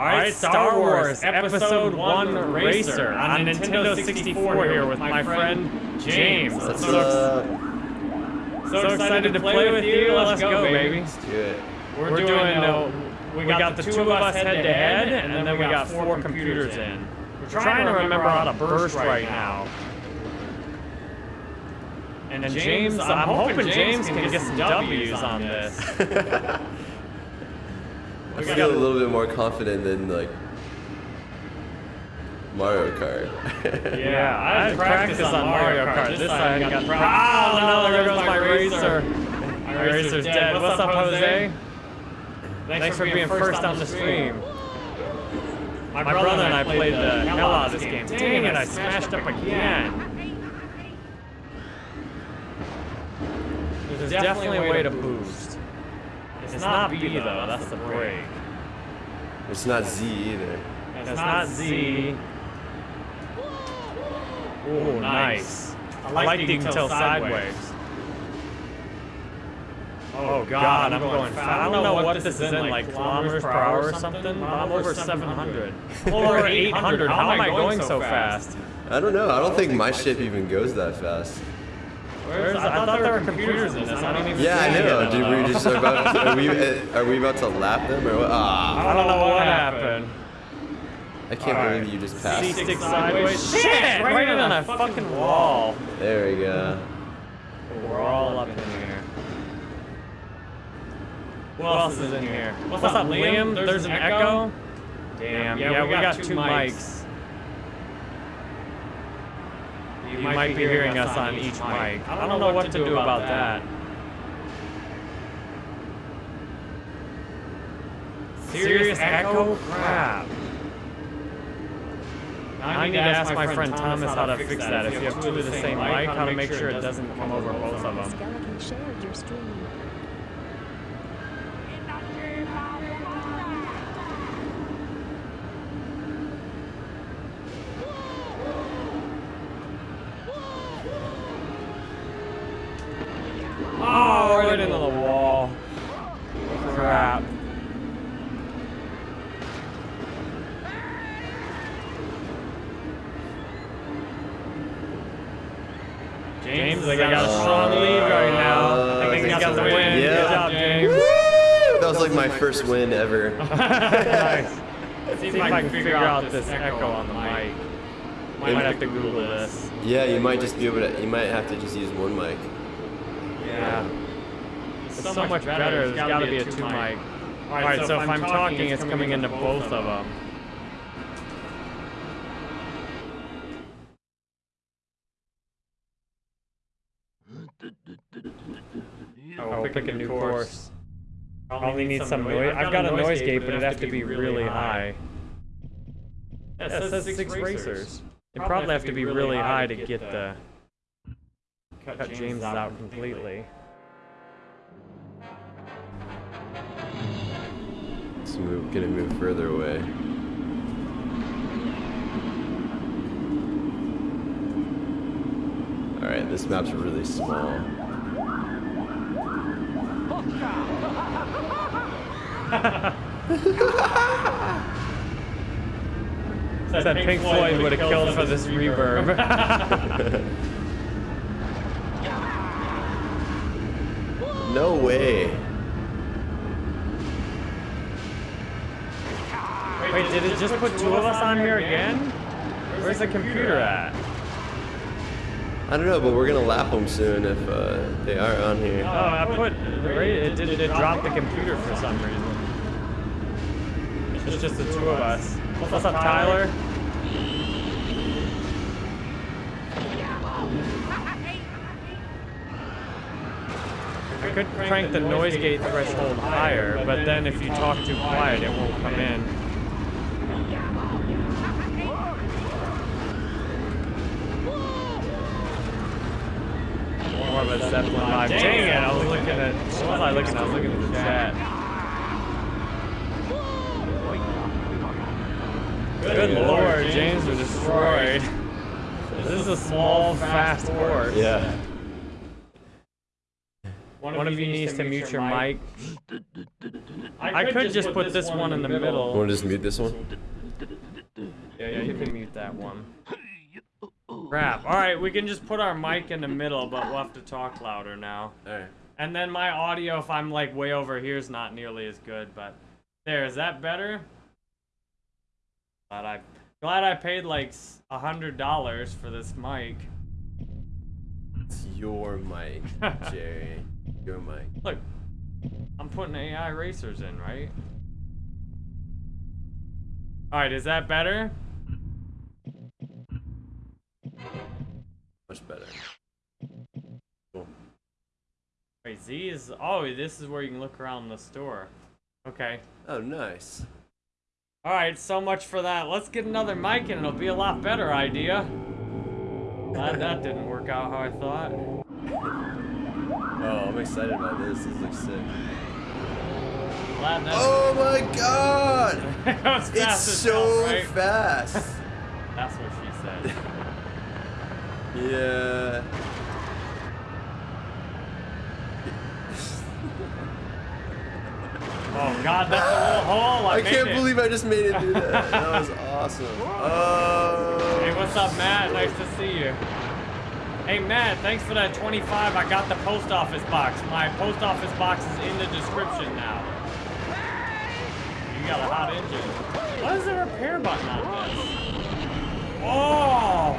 Alright, Star Wars Episode 1 Racer on Nintendo 64 here with my friend James. Let's, so, uh, so excited to play with you. Let's go, baby. let's do it. We're doing, uh, we got the two of us head to head, and then we got four computers in. We're trying to remember how to burst right now. And then James, I'm hoping James can get some W's on this. I feel a little bit more confident than like Mario Kart. Yeah, I had practice on Mario Kart. This time I got pra- Oh no, there goes my racer. My racer's dead. What's up, Jose? Thanks for being first on the stream. My brother and I played the hell out of this game. Dang it, I smashed up again. There's definitely a way to boost. It's not B though, that's the brake. it's not Z either. It's not Z. Oh, nice. I like the tail sideways. Oh, oh god, I'm going fast. I don't know what this is in, like kilometers per hour or something. I'm over 700. Over 800. How am I going so fast? I don't know. I don't think my ship even goes that fast. Where's, I thought there were computers in this. I don't even Yeah, I know. Dude, we just about. Are we? Are we about to lap them or what? Ah, I don't know what happened. I can't Alright. believe you just passed. C6 sideways. Shit! Right in on a fucking wall. There we go. We're all up in here. Who else is in here? What's, up, Liam? There's an echo? Damn, yeah, we got two mics. You might be hearing us on each mic. I don't know what to do about that. Serious echo? Crap. Now I need to ask my friend Thomas how to fix that. If you have two of the same mic, how to make sure it doesn't come over both of them. Skeleton shared your stream. Oh, right into the wall. Crap. James, I got a strong lead right now. I think he got the win. Yeah. Good job, James. That was like my first win ever. nice. See if I can figure out this echo on the mic. Might have to Google this. Yeah, you might just be able to. You might have to just use one mic. Yeah. It's so, much better. There's got to be a two mic. All right, so if I'm talking, it's coming into both of them. Probably need some noise. I've got a noise gate, but it'd have to be really high. Yeah, it says six racers. It'd probably have to be really high to get the cut James out completely. It's move, gonna move further away. Alright, this map's really small. Said Pink Floyd would have killed for this reverb. No way. Wait, did it just put two of us on here again? Where's the computer at? I don't know, but we're gonna lap them soon if uh, they are on here. Oh, I put it did it dropped the computer for some reason. It's just the two of us. What's up, Tyler? I could crank the noise gate threshold higher, but then if you talk too quiet, it won't come in. More of a Zeppelin vibe. Dang it, I was looking at, what was I looking at? I was looking at the chat. Good lord, James was destroyed. This is a small, fast horse. Yeah. One of you needs to mute your mic. I could just put this one in the middle. You Want to just mute this one? Yeah, yeah, you can mute that one. Crap. Alright, we can just put our mic in the middle, but we'll have to talk louder now. Alright. And then my audio, if I'm like way over here, is not nearly as good, but there, is that better? Glad I, glad I paid like a hundred dollars for this mic. It's your mic, Jerry. Your mic. Look, I'm putting AI racers in, right? Alright, is that better? Much better. Cool. Wait, Z is... Oh, this is where you can look around the store. Okay. Oh, nice. Alright, so much for that. Let's get another mic and it'll be a lot better idea. Glad that didn't work out how I thought. Oh, I'm excited about this. This looks sick. Glad that Oh my god! it It's so hell, right? fast. That's what she said. yeah. Oh god, that's a little hole. I, I can't it. believe I just made it do that. That was awesome. Oh. Hey, what's up, Matt? Nice to see you. Hey, Matt, thanks for that 25. I got the post office box. My post office box is in the description now. You got a hot engine. What is the repair button on this? Oh!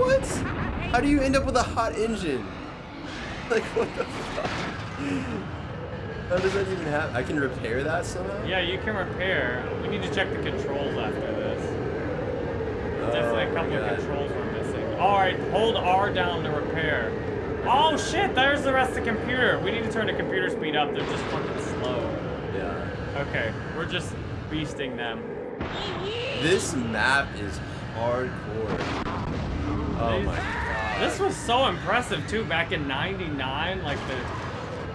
What? How do you end up with a hot engine? Like, what the fuck? How does that even happen? I can repair that somehow? Yeah, you can repair. We need to check the controls after this. Definitely a Oh, couple of controls we're missing. Alright, hold R down to repair. Oh shit, there's the rest of the computer. We need to turn the computer speed up. They're just fucking slow. Yeah. Okay, we're just beasting them. This map is hardcore. Oh These- my god. This was so impressive too back in 99, like the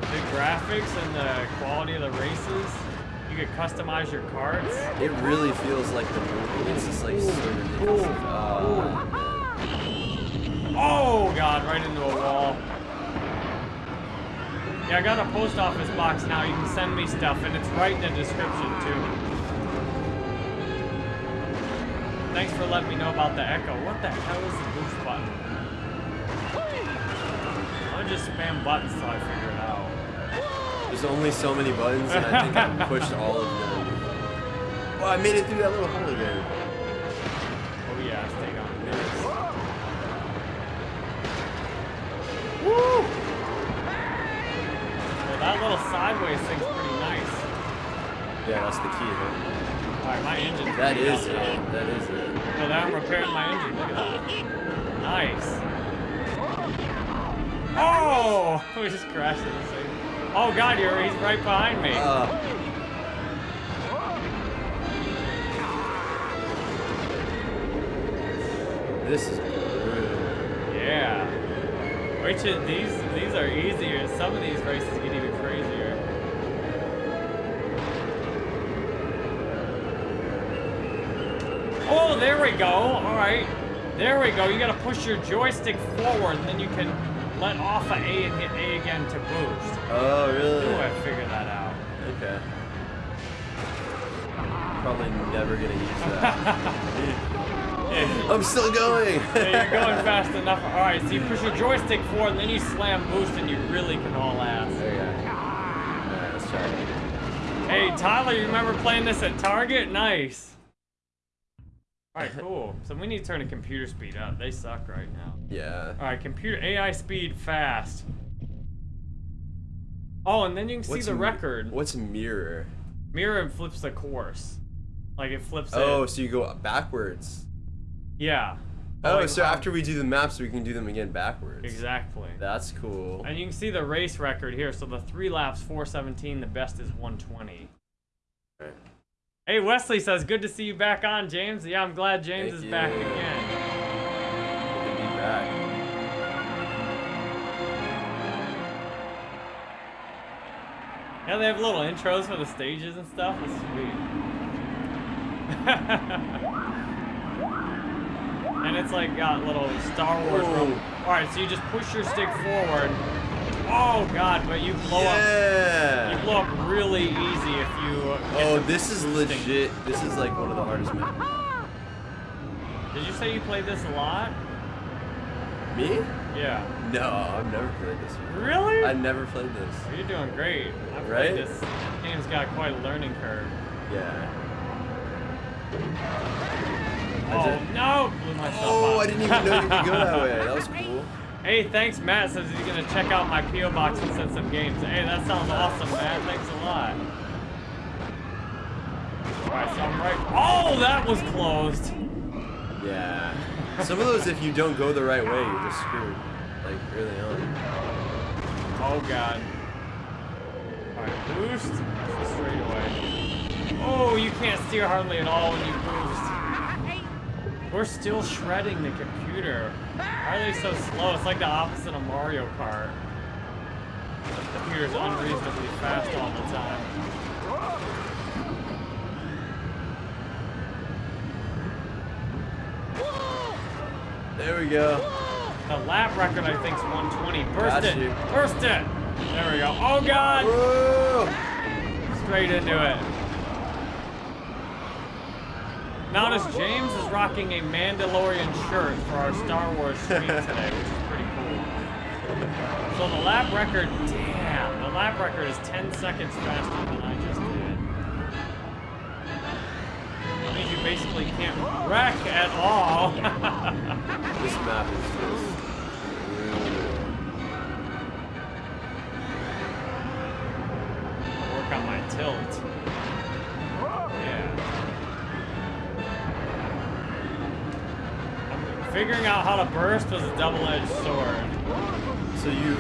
the graphics and the quality of the races. You could customize your carts. It really feels like the movie. It's just like so ridiculous. Oh, Oh god, right into a wall. Yeah, I got a post office box now. You can send me stuff, and it's right in the description too. Thanks for letting me know about the Echo. What the hell is the boost button? I'll just spam buttons till I figure it out. There's only so many buttons, and I think I pushed all of them. Well, I made it through that little hole again. Oh yeah, stay on this. Woo! Well, that little sideways thing's pretty nice. Yeah, that's the key, huh? Alright, my engine's That pretty is now. it. That is it. So now I'm repairing my engine. Look at that. Nice. Oh! We just crashed into this thing. Oh god, you're he's right behind me. Uh, this is brutal. yeah. Which is these these are easier. Some of these races get even crazier. Oh, there we go. All right. There we go. You gotta push your joystick forward, and then you can let off of A and hit A again to boost. Oh, really? Ooh, I figured that out. Okay. Probably never gonna use that. I'm still going. Yeah, you're going fast enough. All right, so you push your joystick forward, and then you slam boost, and you really can haul ass. There you go. Alright, let's try it. Hey, Tyler, you remember playing this at Target? Nice. All right, cool. So we need to turn the computer speed up. They suck right now. Yeah. All right, computer AI speed fast. Oh, and then you can see What's the record. What's mirror? Mirror and flips the course. Like it flips Oh, it. so you go backwards. Yeah. Oh, Like so after we do the maps, we can do them again backwards. Exactly. That's cool. And you can see the race record here. So the three laps, 417. The best is 120. Alright. Hey, Wesley says, good to see you back on, James. Yeah, I'm glad James Thank is you. back again. Good to be back. Yeah, they have little intros for the stages and stuff. It's sweet. and it's like got little Star Wars. All right, so you just push your stick forward. Oh god, but you blow yeah. up. You blow up really easy if you. oh, this is legit. This is like one of the hardest maps. Did you say you played this a lot? Me? Yeah. No, I've never played this. Before. Really? I never played this. Oh, you're doing great. I've right? played this. Game's got quite a learning curve. Yeah. Oh no! Blew myself Oh, up. I didn't even know you could go that way. That was cool. Hey, thanks, Matt. Says he's gonna check out my PO box and send some games. Hey, that sounds awesome, Matt. Thanks a lot. Alright, so I'm right. Oh, that was closed. Yeah. Some of those, if you don't go the right way, you're just screwed. Like early on. Oh god. Alright, boost. Straight away. Oh, you can't steer hardly at all when you boost. We're still shredding the computer. Why are they so slow? It's like the opposite of Mario Kart. The computer's unreasonably fast all the time. There we go. The lap record, I think, is 120. Burst Got it! you. Burst it! There we go. Oh god! Whoa! Straight into it. Notice James is rocking a Mandalorian shirt for our Star Wars stream today, which is pretty cool. So the lap record, damn, the lap record is 10 seconds faster than I just did. That means you basically can't wreck at all. This map is just. Work on my tilt. Figuring out how to burst was a double-edged sword. So you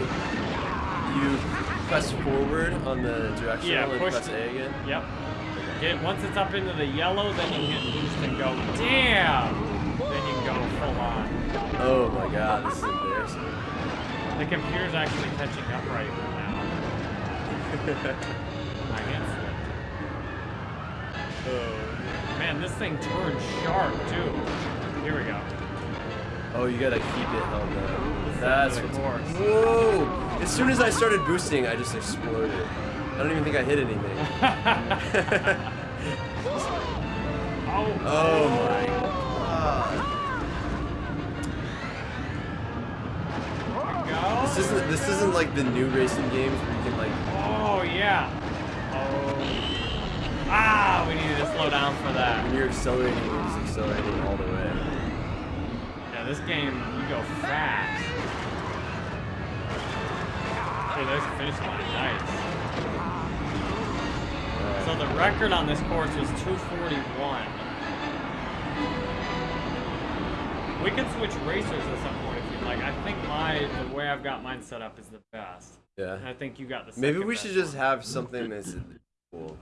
you press forward on the directional Yeah, and push press the- A again. Yep. Get once it's up into the yellow, then you hit boost and go. Damn! Then you can go full on. Oh my god, this is embarrassing. The computer's actually catching up right now. Hand slipped. Oh, man, this thing turned sharp too. Here we go. Oh, you gotta keep it on the. That's course. Whoa! As soon as I started boosting, I just exploded. I don't even think I hit anything. Oh, Oh my god. This isn't this isn't like the new racing games where you can like Oh yeah. Oh. Ah, we needed to slow down for that. when you're accelerating, you're just accelerating all the way. This game, you go fast. Hey, there's the finish line. Nice. So the record on this course was 241. We can switch racers at some point if you'd like. I think my the way I've got mine set up is the best. Yeah. And I think you got the Maybe we should just one. have something that's cool.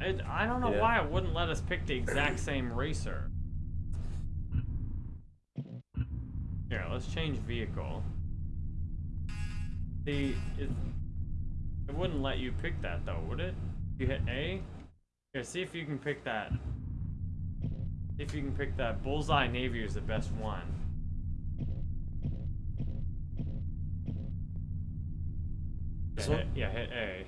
It, I don't know Yeah. why it wouldn't let us pick the exact same racer. Here, let's change vehicle. See, it, it wouldn't let you pick that though, would it? You hit A? Here, see if you can pick that. See if you can pick that. Bullseye Navior is the best one. This yeah, one? hit, yeah, hit A.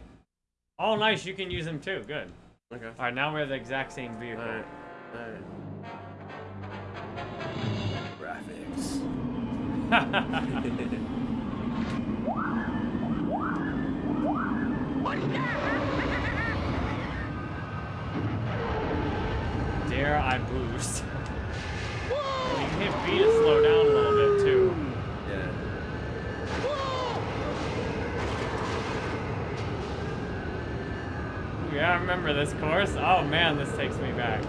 Oh, nice. You can use them too. Good. Okay. All right, now we have the exact same vehicle. Alright. Alright. Graphics. Dare I boost? you can hit B to slow down a little bit too. Yeah. Yeah, I remember this course. Oh man, this takes me back.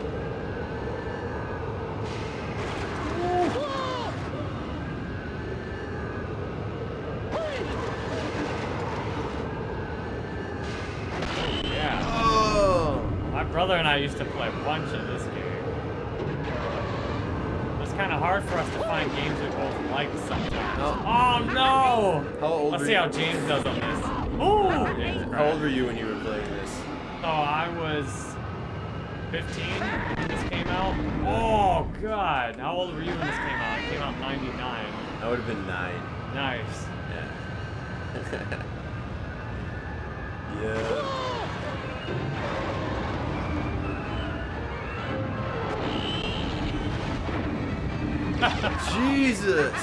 Yeah. Oh! My brother and I used to play a bunch of this game. It's kind of hard for us to find games we both like sometimes. Oh. Oh no! How old Let's see you? how James does on this. Ooh! How old were you when you were playing this? So I was 15 when this came out. Oh god! How old were you when this came out? It came out in 99. I would have been nine. Nice. Yeah. yeah. Jesus!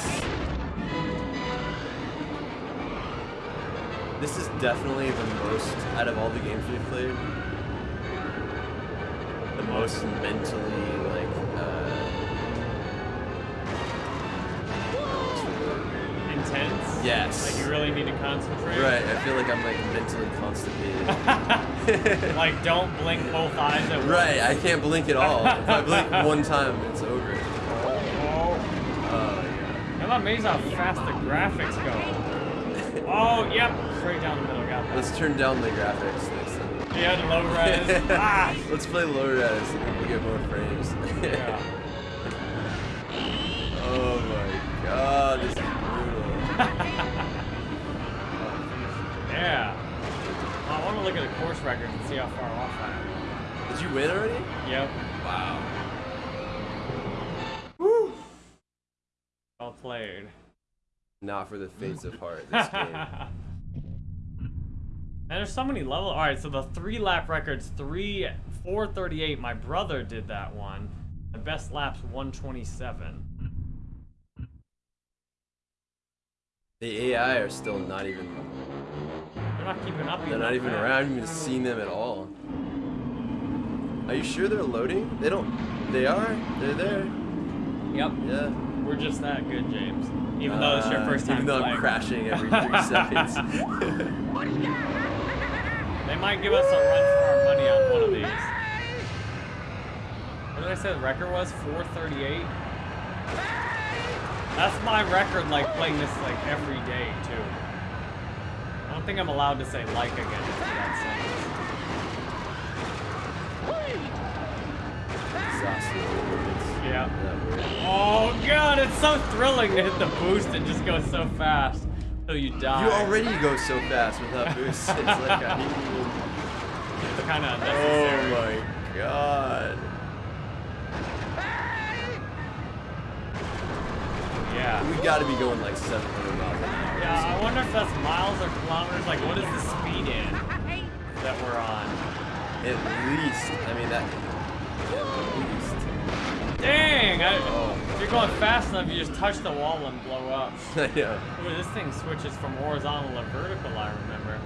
This is definitely the most, out of all the games we've played, the most mentally, like, uh... Intense? Yes. Like you really need to concentrate? Right, I feel like I'm, like, mentally constipated. like don't blink both eyes at once. right, I can't blink at all. If I blink one time, it's over. Oh, yeah. I'm amazed how fast the graphics go. Oh, yep. Straight down the middle. Got that. Let's turn down the graphics next time. Yeah, the low res. ah. Let's play low res and we'll get more frames. Yeah. oh my god, this is brutal. yeah. I want to look at the course records and see how far off I am. Did you win already? Yep. Wow. Well played. Not for the faints of heart, this game. And there's so many levels. All right, so the three lap records, three, 438. My brother did that one. The best laps, 127. The AI are still not even, They're not keeping up. they're not even man. around. I haven't even seen them at all. Are you sure they're loading? They don't, they are? They're there. Yep. Yeah. We're just that good, James. Even though it's your Uh, first time Even though playing. I'm crashing every three seconds. They might give us a run for our money on one of these. What did I say the record was? 438? That's my record, like, playing this, like, every day, too. I don't think I'm allowed to say like again that Exhausting. sentence. Yeah. Oh, God, it's so thrilling to hit the boost and just go so fast till you die. You already go so fast without boost. It's like you. It's kind of Oh my god. Yeah. We gotta be going like 700 miles an hour. Yeah, I wonder if that's miles or kilometers. Like, what is the speed in that we're on? At least. I mean, that. At least. Dang! I, Oh. if you're going fast enough, you just touch the wall and blow up. I know. Ooh, this thing switches from horizontal to vertical, I remember.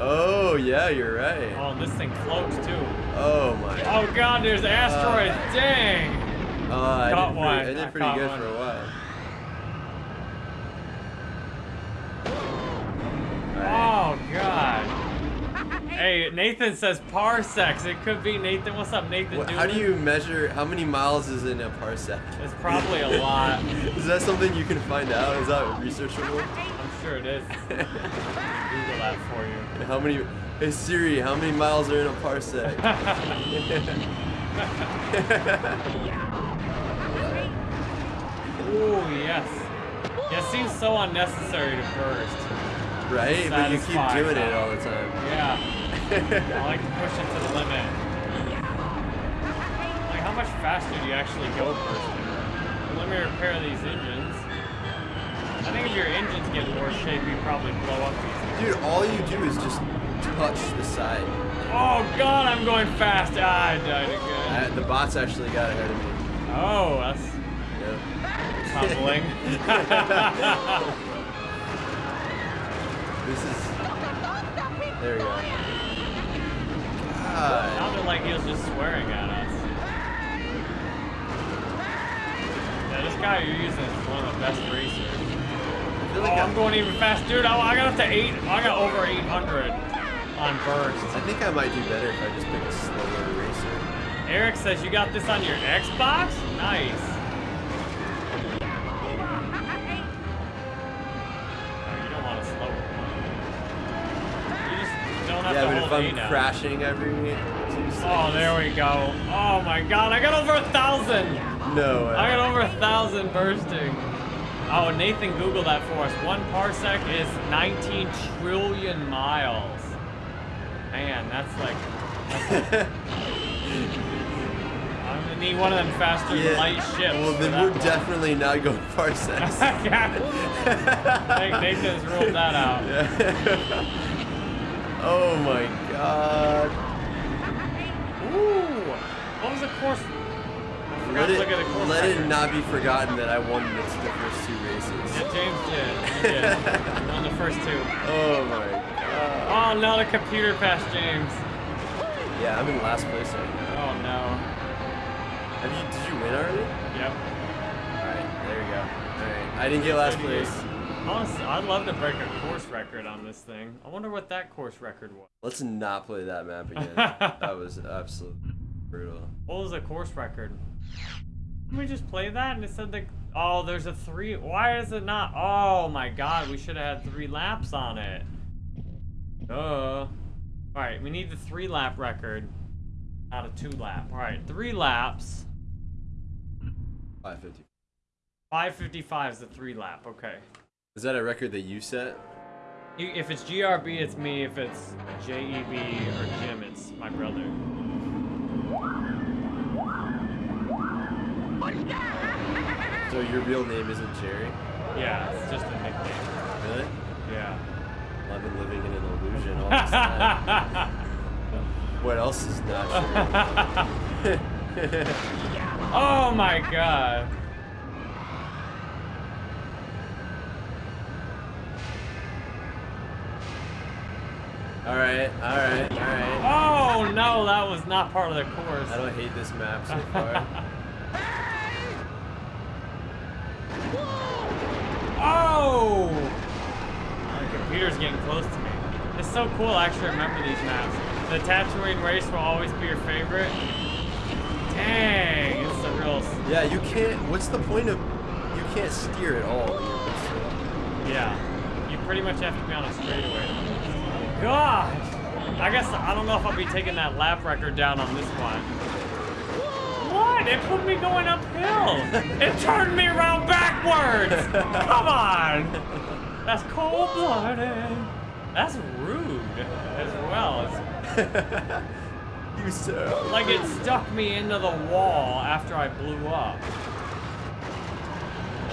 Oh, yeah, you're right. Oh, this thing floats too. Oh my. Oh god, there's asteroids! Dang! Oh, I Caught did one. pretty, I I did pretty caught good one. for a while. Alright. Oh god. Hey, Nathan says parsecs. It could be Nathan. What's up, Nathan? What, how do you measure how many miles is in a parsec? It's probably a lot. is that something you can find out? Is that researchable? I'm sure it is. Google that for you. How many? Hey Siri, how many miles are in a parsec? oh yes. Yeah, it seems so unnecessary to burst. right? But you keep doing it all the time. Yeah. I like to push it to the limit. Like, how much faster do you actually go bursting? Let me repair these engines. I think if your engines get in worse shape, you probably blow up these. Dude, all you do is just touch the side. Oh god, I'm going fast. Ah, I died again. Uh, the bots actually got ahead of me. Oh, that's Yeah. humbling. This is. There we go. God. Sounded like he was just swearing at us. Yeah, this guy you're using is one of the best racers. I feel Oh, like I'm going even fast, dude. I, I got up to eight. I got over 800 on burst. I think I might do better if I just pick a slower racer. Eric says you got this on your Xbox. Nice. Don't have Yeah, to but hold if I'm crashing every. Oh, there we go. Oh my God, I got over a thousand. No way. I got over a thousand bursting. Oh, Nathan, Google that for us. One parsec is 19 trillion miles. Man, that's like. I'm gonna need one of them faster Yeah. light ships. Well, then we're definitely not going parsecs. yeah. Nick- Nathan's ruled that out. oh my god. Ooh. What was the course? I Let to it, look at the course let it not be forgotten that I won the, the first two races. Yeah, James did. He did. Won the first two. Oh my god. Oh no, the computer passed James. Yeah, I'm in last place right now. Oh no. Have you? Did you win already? Yep. All right, there you go. All right, I didn't get last place. Honestly, I'd love to break a course record on this thing. I wonder what that course record was. Let's not play that map again. that was absolutely brutal. What was the course record? Can we just play that and it said the Oh, there's a three why is it not oh my god, we should have had three laps on it. Duh. Alright, we need the three lap record. Not a two lap. Alright, three laps. 550. 555 is the three lap, okay. Is that a record that you set? If it's GRB, it's me. If it's JEB or Jim, it's my brother. So your real name isn't Jerry? Yeah, it's just a nickname. Really? Yeah. Well, I've been living in an illusion all this time. what else is not oh my god. All right, all right, all right. Oh no, that was not part of the course. I don't hate this map so far. Oh! The computer's getting close to me. It's so cool I actually remember these maps. The Tatooine race will always be your favorite. Dang, it's a real... yeah, you can't. What's the point of? You can't steer at all in your pistol. Yeah. You pretty much have to be on a straightaway. God! I guess I don't know if I'll be taking that lap record down on this one. What? It put me going uphill. It turned me around backwards. Come on. That's cold-blooded. That's rude as well. It's you so. like it stuck me into the wall after I blew up.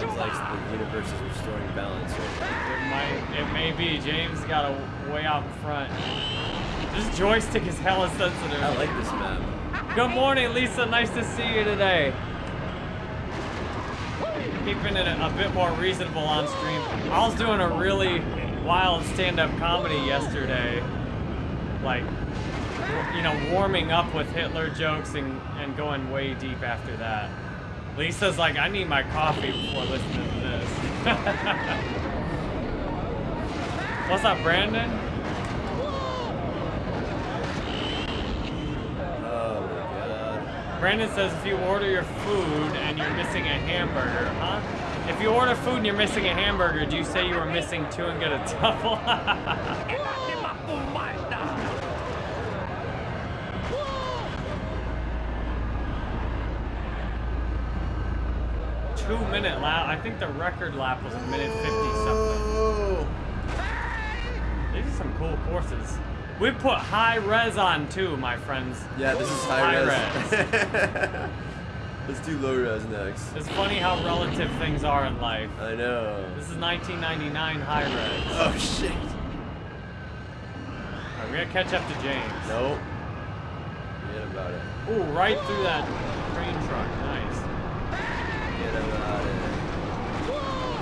It's like the universe is restoring balance. Right It might, it may be. James got a way out in front. This joystick is hella sensitive. I like this map. Good morning, Lisa. Nice to see you today. Keeping it a, a bit more reasonable on stream. I was doing a really wild stand-up comedy yesterday. Like, you know, warming up with Hitler jokes and, and going way deep after that. Lisa's like, I need my coffee before listening to this. What's up, Brandon? Oh. Brandon says if you order your food and you're missing a hamburger, huh? If you order food and you're missing a hamburger, do you say you were missing two and get a double? Two minute lap. I think the record lap was a minute 50 something. These are some cool courses. We put high res on too, my friends. Yeah, this is high, High res. Let's do low res next. It's funny how relative things are in life. I know. This is 1999 high res. Oh shit. Alright, we gotta catch up to James. Nope. Forget about it. Ooh, right through that train truck. Nice. Forget about it.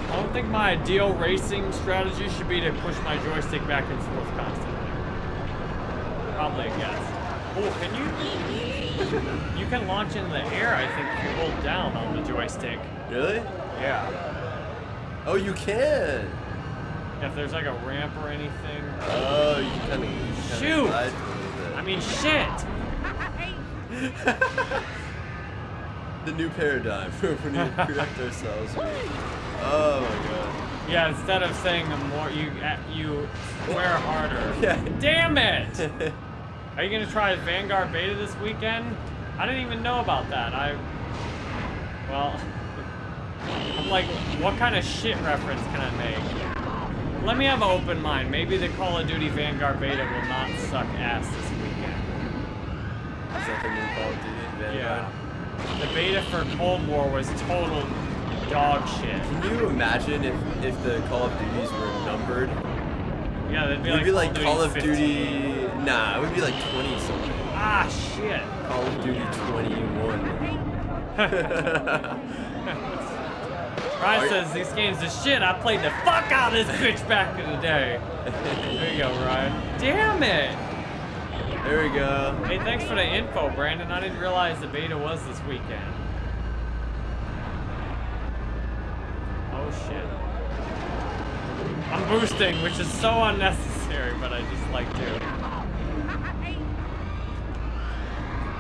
I don't think my ideal racing strategy should be to push my joystick back and forth constantly. Probably a guess. Oh, can you? You can launch into the air, I think, if you hold down on the joystick. Really? Yeah. Oh, you can. If there's like a ramp or anything. Oh, you kind of. Shoot! I I mean, shit! the new paradigm. we need to correct ourselves. Oh my god. Yeah, instead of saying more, you uh, you swear harder. Yeah. Damn it! Are you gonna try Vanguard Beta this weekend? I didn't even know about that. I, well, I'm like, what kind of shit reference can I make? Let me have an open mind. Maybe the Call of Duty Vanguard Beta will not suck ass this weekend. Is that the new Call of Duty? Vanguard? Yeah. The beta for Cold War was total dog shit. Can you imagine if, if the Call of Duties were numbered? Yeah, they'd be like, be like Call of 15. Duty. Nah, it would be like 20 something. Ah, shit. Call of Duty 21. Ryan says these games are shit. I played the fuck out of this bitch back in the day. There you go, Ryan. Damn it. There we go. Hey, thanks for the info, Brandon. I didn't realize the beta was this weekend. Oh shit. I'm boosting, which is so unnecessary, but I just like to.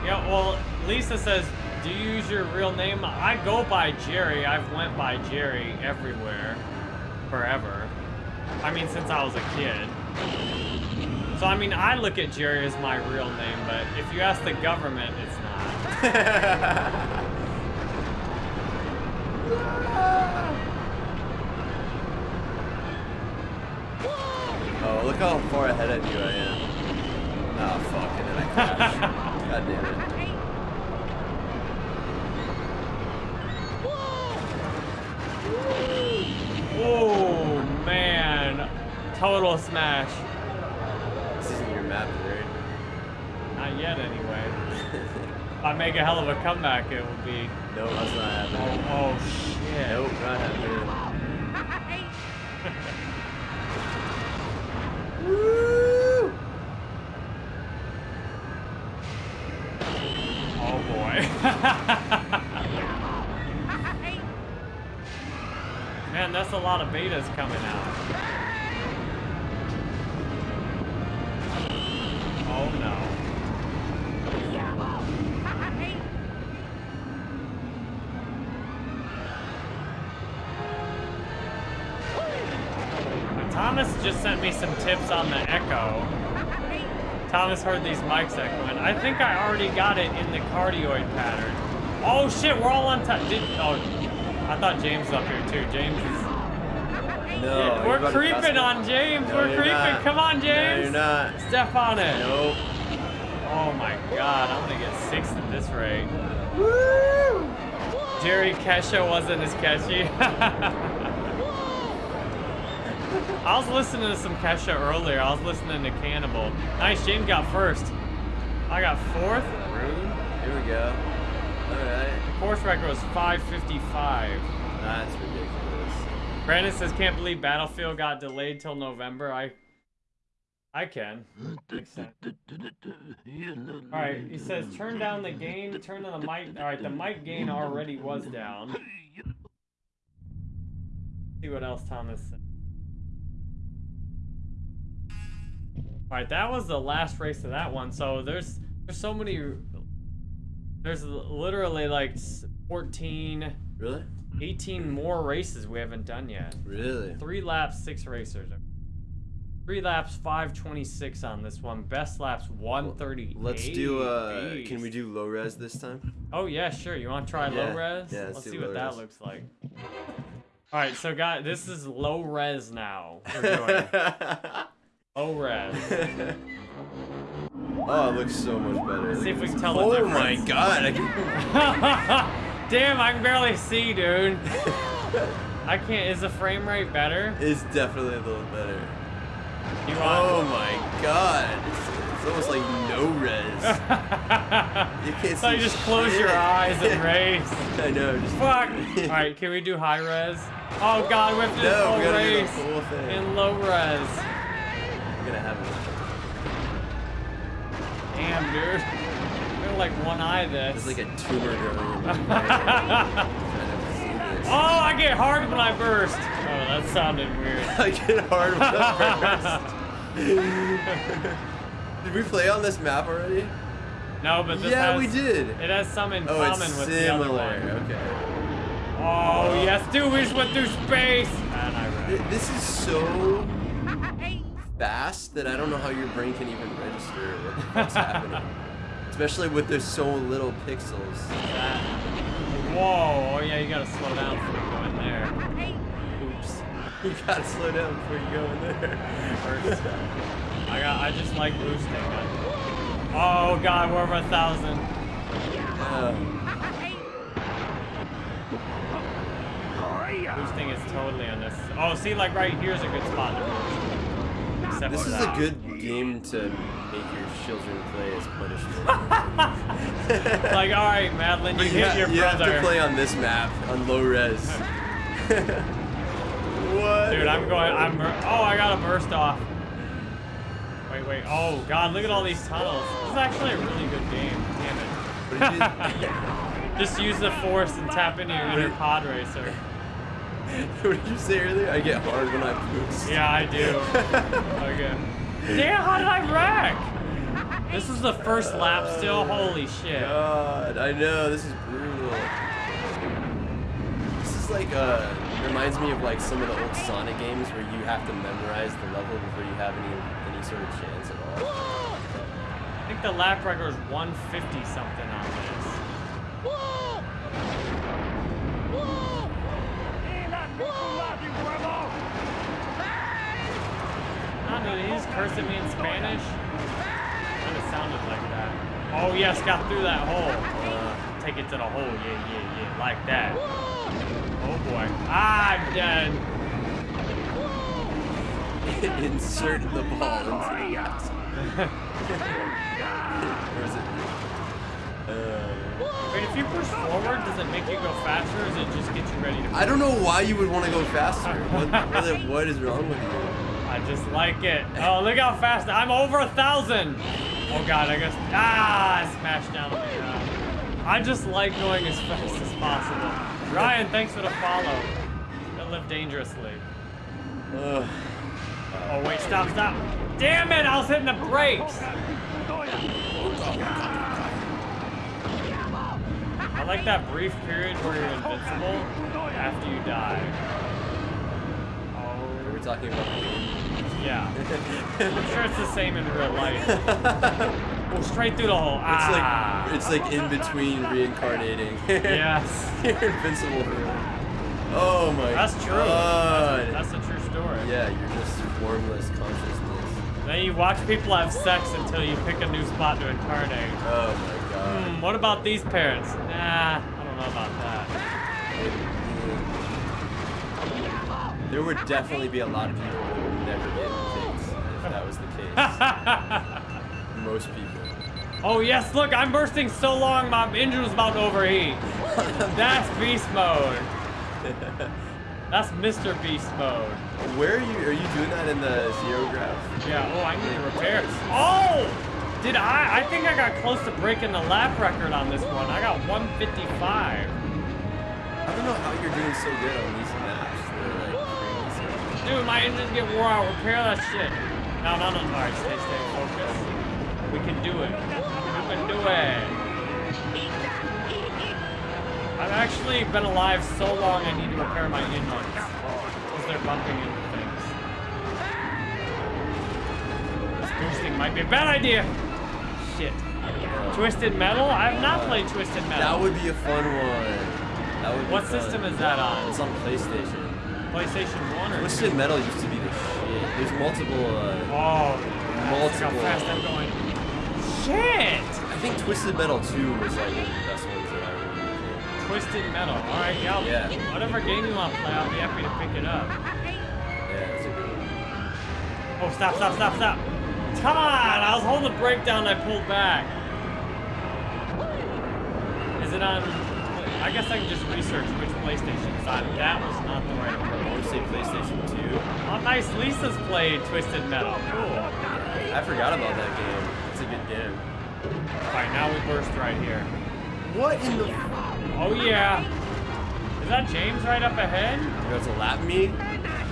Yeah, well, Lisa says, do you use your real name? I go by Jerry. I've went by Jerry everywhere. Forever. I mean, since I was a kid. So, I mean, I look at Jerry as my real name, but if you ask the government, it's not. Oh, look how far ahead of you I am. Oh, fuck, and then I crashed. God damn it. Oh, man. Total smash. This isn't your map, right? Not yet, anyway. If I make a hell of a comeback, it will be. No, that's not Oh, happening. oh shit. Nope, not happening. Woo! Oh boy. Man, that's a lot of betas coming out. Sent me some tips on the Echo. Thomas heard these mics echoing. I think I already got it in the cardioid pattern. Oh shit, we're all on time. Oh, I thought James was up here too. James is. No, Yeah, we're creeping on James. No, we're creeping. not. Come on, James. No, James. you're not. Step on it. Nope. Oh my god, I'm gonna get six at this rate. Woo! Jerry Kesha wasn't as catchy. I was listening to some Kesha earlier. I was listening to Cannibal. Nice, James got first. I got fourth. Rude. Here we go. Alright. Course record was 555. That's ridiculous. Brandon says, can't believe Battlefield got delayed till November. I I can. Alright, he says, turn down the gain, turn on the mic. Alright, the mic gain already was down. Let's see what else Thomas said. Alright, that was the last race of that one. So there's there's so many there's literally like 14 Really? 18 more races we haven't done yet. Really? Three laps, six racers. Three laps, 526 on this one. Best laps, 138. Let's do, uh, Jeez. can we do low res this time? Oh, yeah, sure. You want to try Yeah, low res? yeah, let's let's see what that res. looks like. All right, so guys, this is low res now. Oh, low res. oh, it looks so much better. Let's see if we can tell the oh, difference. Oh my god. I can... Damn, I can barely see, dude. I can't. Is the frame rate better? It's definitely a little better. You Oh want? my god. It's, it's almost like no res. You can't see. so see you just close your eyes and race. I know. Just Fuck. All right, can we do high res? Oh god, we have to do No, full we gotta do the race thing. in low res. Gonna have it. Damn, dude. Feel like one eye this. There's like a tumor growing in my brain. Trying to see this. oh, I get hard when I burst. Oh, that sounded weird. I get hard with the first. Did we play on this map already? No, but this yeah, has, we did. It has some in Oh, common it's with the other one. Okay. Oh, yes, dude, we just went through space. And I read. This is so fast that I don't know how your brain can even register what the fuck's happening. Especially with there's so little pixels. That. Whoa, oh yeah, you gotta slow down before you go in there. Oops. You gotta slow down before you go in there. First. Uh, I got I just like boosting. Oh god, we're over a thousand. Uh. Um. Boosting is totally unnecessary. Oh, see, like right here's a good spot to boost. This is a good game to make your children play as punishment. Like, all right, Madeline, you But hit your you have brother. to play on this map on low res. what? Dude, I'm going. I'm. Oh, I got a burst off. Wait, wait. Oh God, look at all these tunnels. This is actually a really good game. Damn it. Just use the force and tap into your inner pod racer. what did you say earlier? I get hard when I boost. Yeah, I do. Okay. Damn, how did I wreck? This is the first lap still. Holy shit. God, I know this is brutal. This is like uh, reminds me of like some of the old Sonic games where you have to memorize the level before you have any any sort of chance at all. I think the lap record is 150 something on this. I don't know, he's cursing me in Spanish. Kind of sounded like that. Oh yes, got through that hole. Uh, take it to the hole. Yeah, yeah, yeah, like that. Oh boy. Ah, I'm dead. Insert the ball into the box. Or is it? Uh, Wait, if you push forward, does it make you go faster, or does it just get you ready to? I don't know why you would want to go faster. What, what, what is wrong with you? I just like it. Oh, look how fast I'm over a thousand. Oh god, I guess. Ah, I smashed down. I just like going as fast as possible. Ryan, thanks for the follow. Don't live dangerously. Ugh. Oh wait, stop, stop. Damn it, I was hitting the brakes. I like that brief period where you're invincible after you die. Are Oh, talking about? Yeah. I'm sure it's the same in real life. Oh, straight through the hole. It's Ah. like it's like in between reincarnating. Yes. You're invincible. Oh my god. That's true. god. That's a true story. yeah, you're just formless consciousness. Then you watch people have sex until you pick a new spot to incarnate. Oh my god. Hmm, what about these parents? Nah, I don't know about that. There would definitely be a lot of people never get if that was the case. Most people. oh yes, look, I'm bursting so long my engine was about to overheat. That's beast mode. That's Mr. Beast mode. Where are you? Are you doing that in the zero graph? Yeah, oh, I need to repair. Oh! Did I? I think I got close to breaking the lap record on this one. I got 155. I don't know how you're doing so good on these Dude, my engines get wore out. Repair that shit. No, no, no. All right, stay, stay focused. We can do it. We can do it. I've actually been alive so long I need to repair my engines. Because they're bumping into things. This boosting might be a bad idea. Shit. Twisted Metal? I have not played Twisted Metal. That would be a fun one. That would What fun. system is that on? It's on PlayStation. PlayStation 1 or Twisted Metal used to be the shit. There's multiple. Uh, Oh, look how Multiple. fast I'm going. Shit! I think Twisted Metal 2 was like one of the best ones that I remember. Twisted Metal. All right, yeah. Yeah. Whatever game you want to play, I'll be happy to pick it up. Yeah, that's a good one. Oh, stop, stop, stop, stop. Come on! I was holding the brake down and I pulled back. Is it on... I guess I can just research which PlayStation it's on. That was not the right I approach. want to say PlayStation 2. Oh, nice. Lisa's played Twisted Metal. Cool. I forgot about that game. It's a good game. All right, now we burst right here. What in the? Oh, yeah. Is that James right up ahead? You're about to lap me?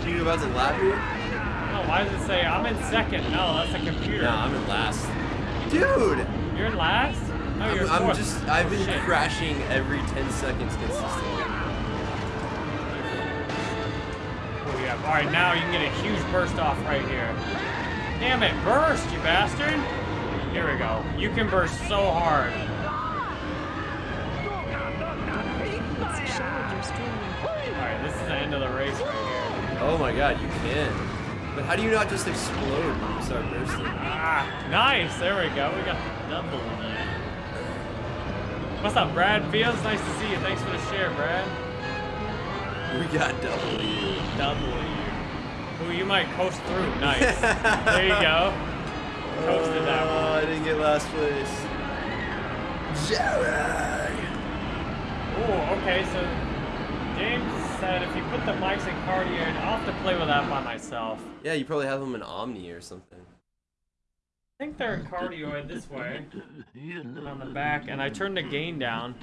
You about to lap me? No, why does it say I'm in second? No, that's a computer. No, I'm in last. Dude! You're in last? No, I'm, you're I'm fourth. just, I've been Oh, shit. crashing every 10 seconds consistently. Oh, yeah. All right, now you can get a huge burst off right here. Damn it, burst, you bastard! Here we go. You can burst so hard. It's showed your streaming. All right, this is the end of the race right here. Oh my god, you can. But how do you not just explode when you start bursting? Ah, nice. There we go. We got the double again. What's up, Brad? Feels nice to see you. Thanks for the share, Brad. We got W. W. Ooh, you might coast through. Nice. there you go. Coasted that Oh, one. I didn't get last place. Jerry! Oh, okay, so James said if you put the mics in cardioid, I'll have to play with that by myself. Yeah, you probably have them in Omni or something. I think they're cardioid this way on the back, and I turned the gain down.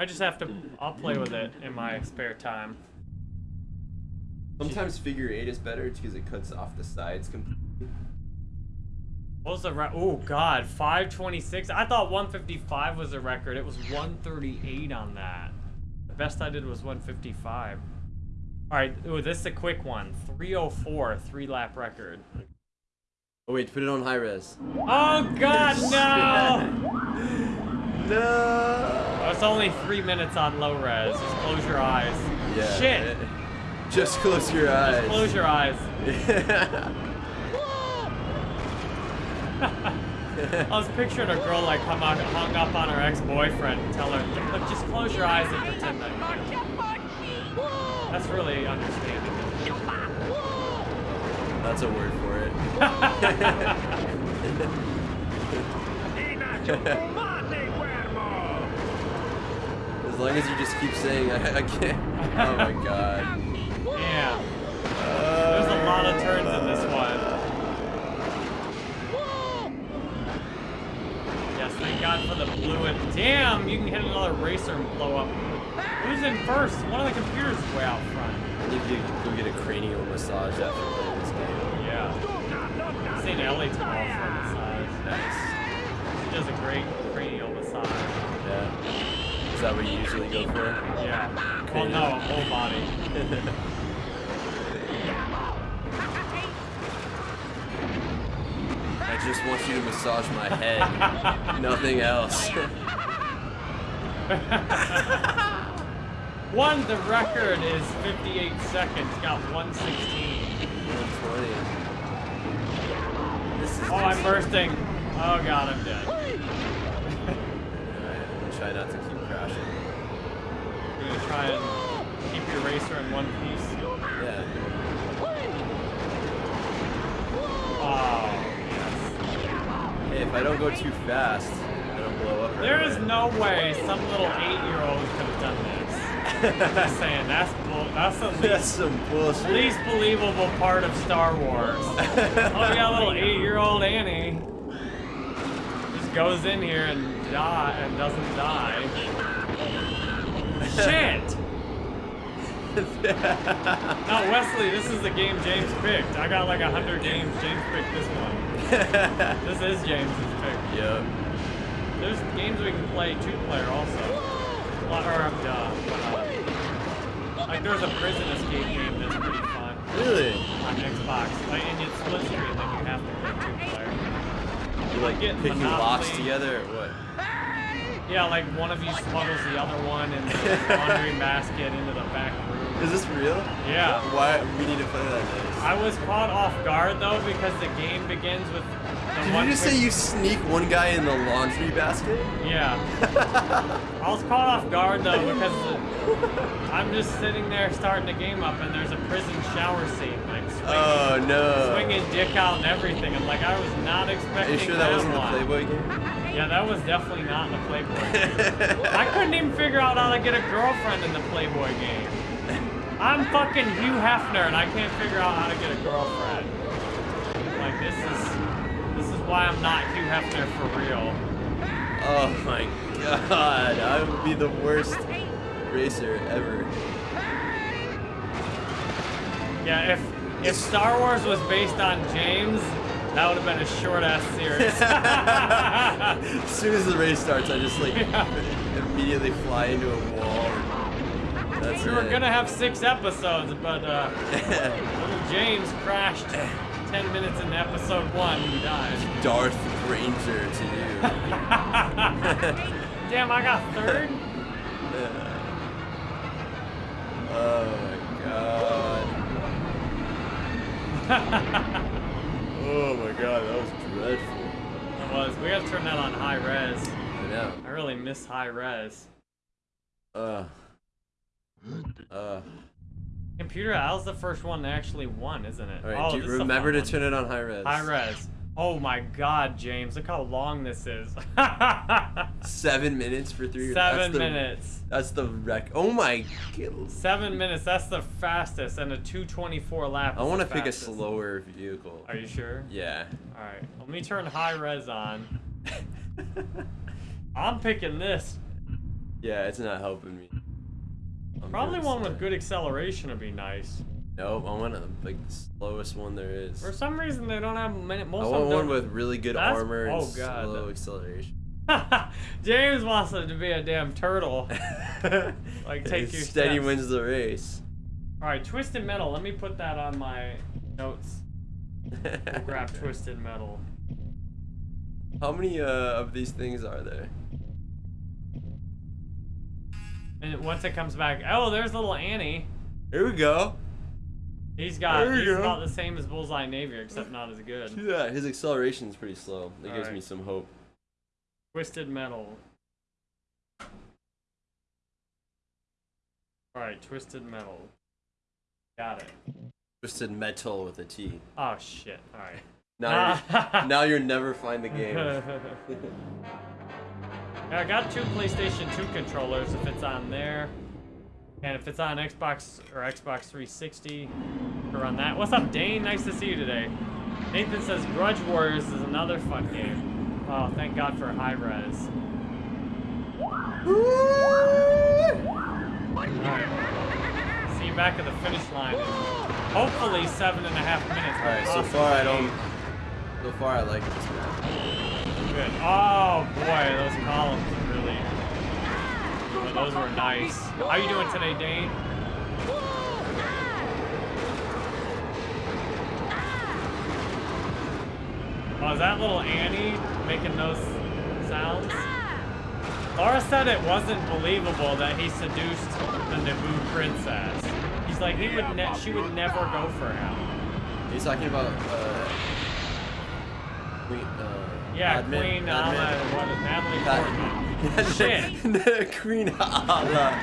I just have to. I'll play with it in my spare time. Sometimes figure eight is better because it cuts off the sides completely. What was the re- Oh God, 526. I thought 155 was a record. It was 138 on that. The best I did was 155. All right. Ooh, this is a quick one. 304, three lap record. Oh wait, put it on high res. Oh God, no! No! Oh, it's only three minutes on low res. Just close your eyes. Yeah. Shit. Just close your eyes. Just close your eyes. I was picturing a girl like come out, hung up on her ex-boyfriend and tell her, look, just close your eyes and pretend that That's really understanding. That's a word for it. As long as you just keep saying, I, I can't. Oh my god. Yeah. There's a lot of turns in this one. Yes, thank God for the blue and damn, you can hit another racer and blow up. Who's in first? One of the computers is way out front. I need to go get a cranial massage after playing this game. Yeah. St. Ellie tomorrow for a massage. Nice. She does a great cranial massage. Yeah. Is that what you usually go for? Yeah. Well, no, a whole body. just want you to massage my head. Nothing else. One, the record is 58 seconds, got 116. 120. This is Oh, I'm bursting. Oh god, I'm dead. Alright, try not to keep crashing. You're gonna try and keep your racer in one piece. Yeah. Oh, Hey, if I don't go too fast, I don't blow up. right There is no way some little eight-year-old could have done this. Just saying, that's bull. That's the That's least, some bullshit. least believable part of Star Wars. Oh, yeah, little eight-year-old Annie. Just goes in here and die and doesn't die. Shit! No, Wesley, this is the game James picked. I got like a hundred games. James picked this one. This is James's pick. Yep. There's games we can play two-player also. Well, Or, um, duh, but, uh, like there's a prison escape game that's pretty fun Really? on Xbox. Like, and it's split screen, then you have to play two-player. You like Get picking locks together or what? Yeah, like one of you smuggles the other one in the laundry basket into the back. Is this real? Yeah. Why we need to play that next? I was caught off guard though because the game begins with Did one you just say you sneak one guy in the laundry basket? Yeah. I was caught off guard though because I'm just sitting there starting the game up and there's a prison shower scene like swinging, Oh no. swinging dick out and everything. I'm like I was not expecting. Are you sure that wasn't the. Playboy game? Yeah, that was definitely not in the Playboy game. I couldn't even figure out how to get a girlfriend in the Playboy game. I'm fucking Hugh Hefner and I can't figure out how to get a girlfriend. Like this is this is why I'm not Hugh Hefner for real. Oh my god, I would be the worst racer ever. Yeah, if if Star Wars was based on James, that would have been a short ass series. as soon as the race starts, I just like immediately fly into a wall. That's we were gonna have six episodes, but uh, little James crashed ten minutes into episode one and died. Darth Ranger to you. Damn, I got third. oh my god. oh my god, that was dreadful. It was. We gotta turn that on high res. I know. I really miss high res. Uh. Uh. Computer, was the first one that actually won, isn't it? All right, oh, remember to one. turn it on high res. High res. Oh my god, James, look how long this is. Seven minutes for three. Seven that's the, minutes. That's the wreck. Oh my god. Seven minutes, that's the fastest, and a 224 lap. I want to pick a slower vehicle. Are you sure? Yeah. Alright, let me turn high res on. I'm picking this. yeah, it's not helping me. Probably one with good acceleration would be nice. Nope, I want a, like the slowest one there is. For some reason, they don't have many. I want one with really good That's- armor and oh, God. slow acceleration. James wants it to be a damn turtle. Like, take your steady steps. wins the race. All right, twisted metal. Let me put that on my notes. We'll grab twisted metal. How many uh, of these things are there? And once it comes back, oh, there's little Annie. Here we go. He's got. He's go. about the same as Bullseye Navior, except not as good. Yeah, his acceleration is pretty slow. That gives Alright. me some hope. Twisted metal. All right, twisted metal. Got it. Twisted metal with a T. Oh shit! All right. Now, you're, now you'll never find the game. Yeah, I got two PlayStation 2 controllers if it's on there. And if it's on Xbox or Xbox 360, to run that. What's up, Dane? Nice to see you today. Nathan says Grudge Warriors is another fun game. Oh, thank God for high res. Alright. See you back at the finish line hopefully seven and a half minutes. Alright, so far I don't. So far I like this map. Oh boy, those columns are really. well, those were nice. How you doing today, Dane? Oh, is that little Annie making those sounds? Laura said it wasn't believable that he seduced the Naboo princess. He's like he would, she would never go for him. He's talking about uh. Uh, Yeah, Queen. Alma, what is Natalie Portman? Shit. Queen Allah.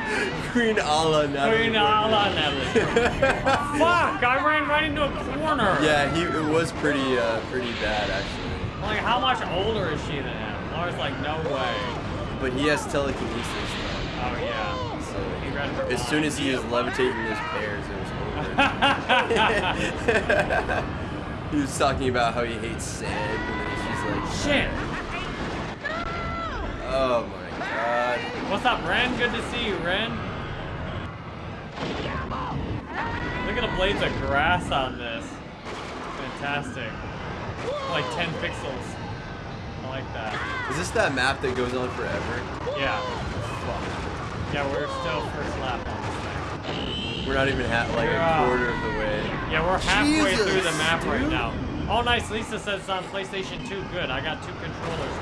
Queen Allah. Natalie Queen. Ala Natalie. Fuck! I ran right into a corner. Yeah, he it was pretty uh, pretty bad actually. Like, how much older is she than him? Laura's like, no way. But he has telekinesis though. Oh yeah. So He read her as soon as he was levitating his pears, it was over. he was talking about how he hates sand, Shit. "Oh my god." What's up, Ren? Good to see you, Ren. Look at the blades of grass on this. Fantastic. Like 10 pixels. I like that. Is this that map that goes on forever? Yeah. Yeah, we're still first lap on this thing. We're not even at like We're, a uh, quarter of the way. Yeah, we're halfway Jesus, through the map right now. Oh, nice. Lisa says it's on PlayStation 2. Good. I got two controllers.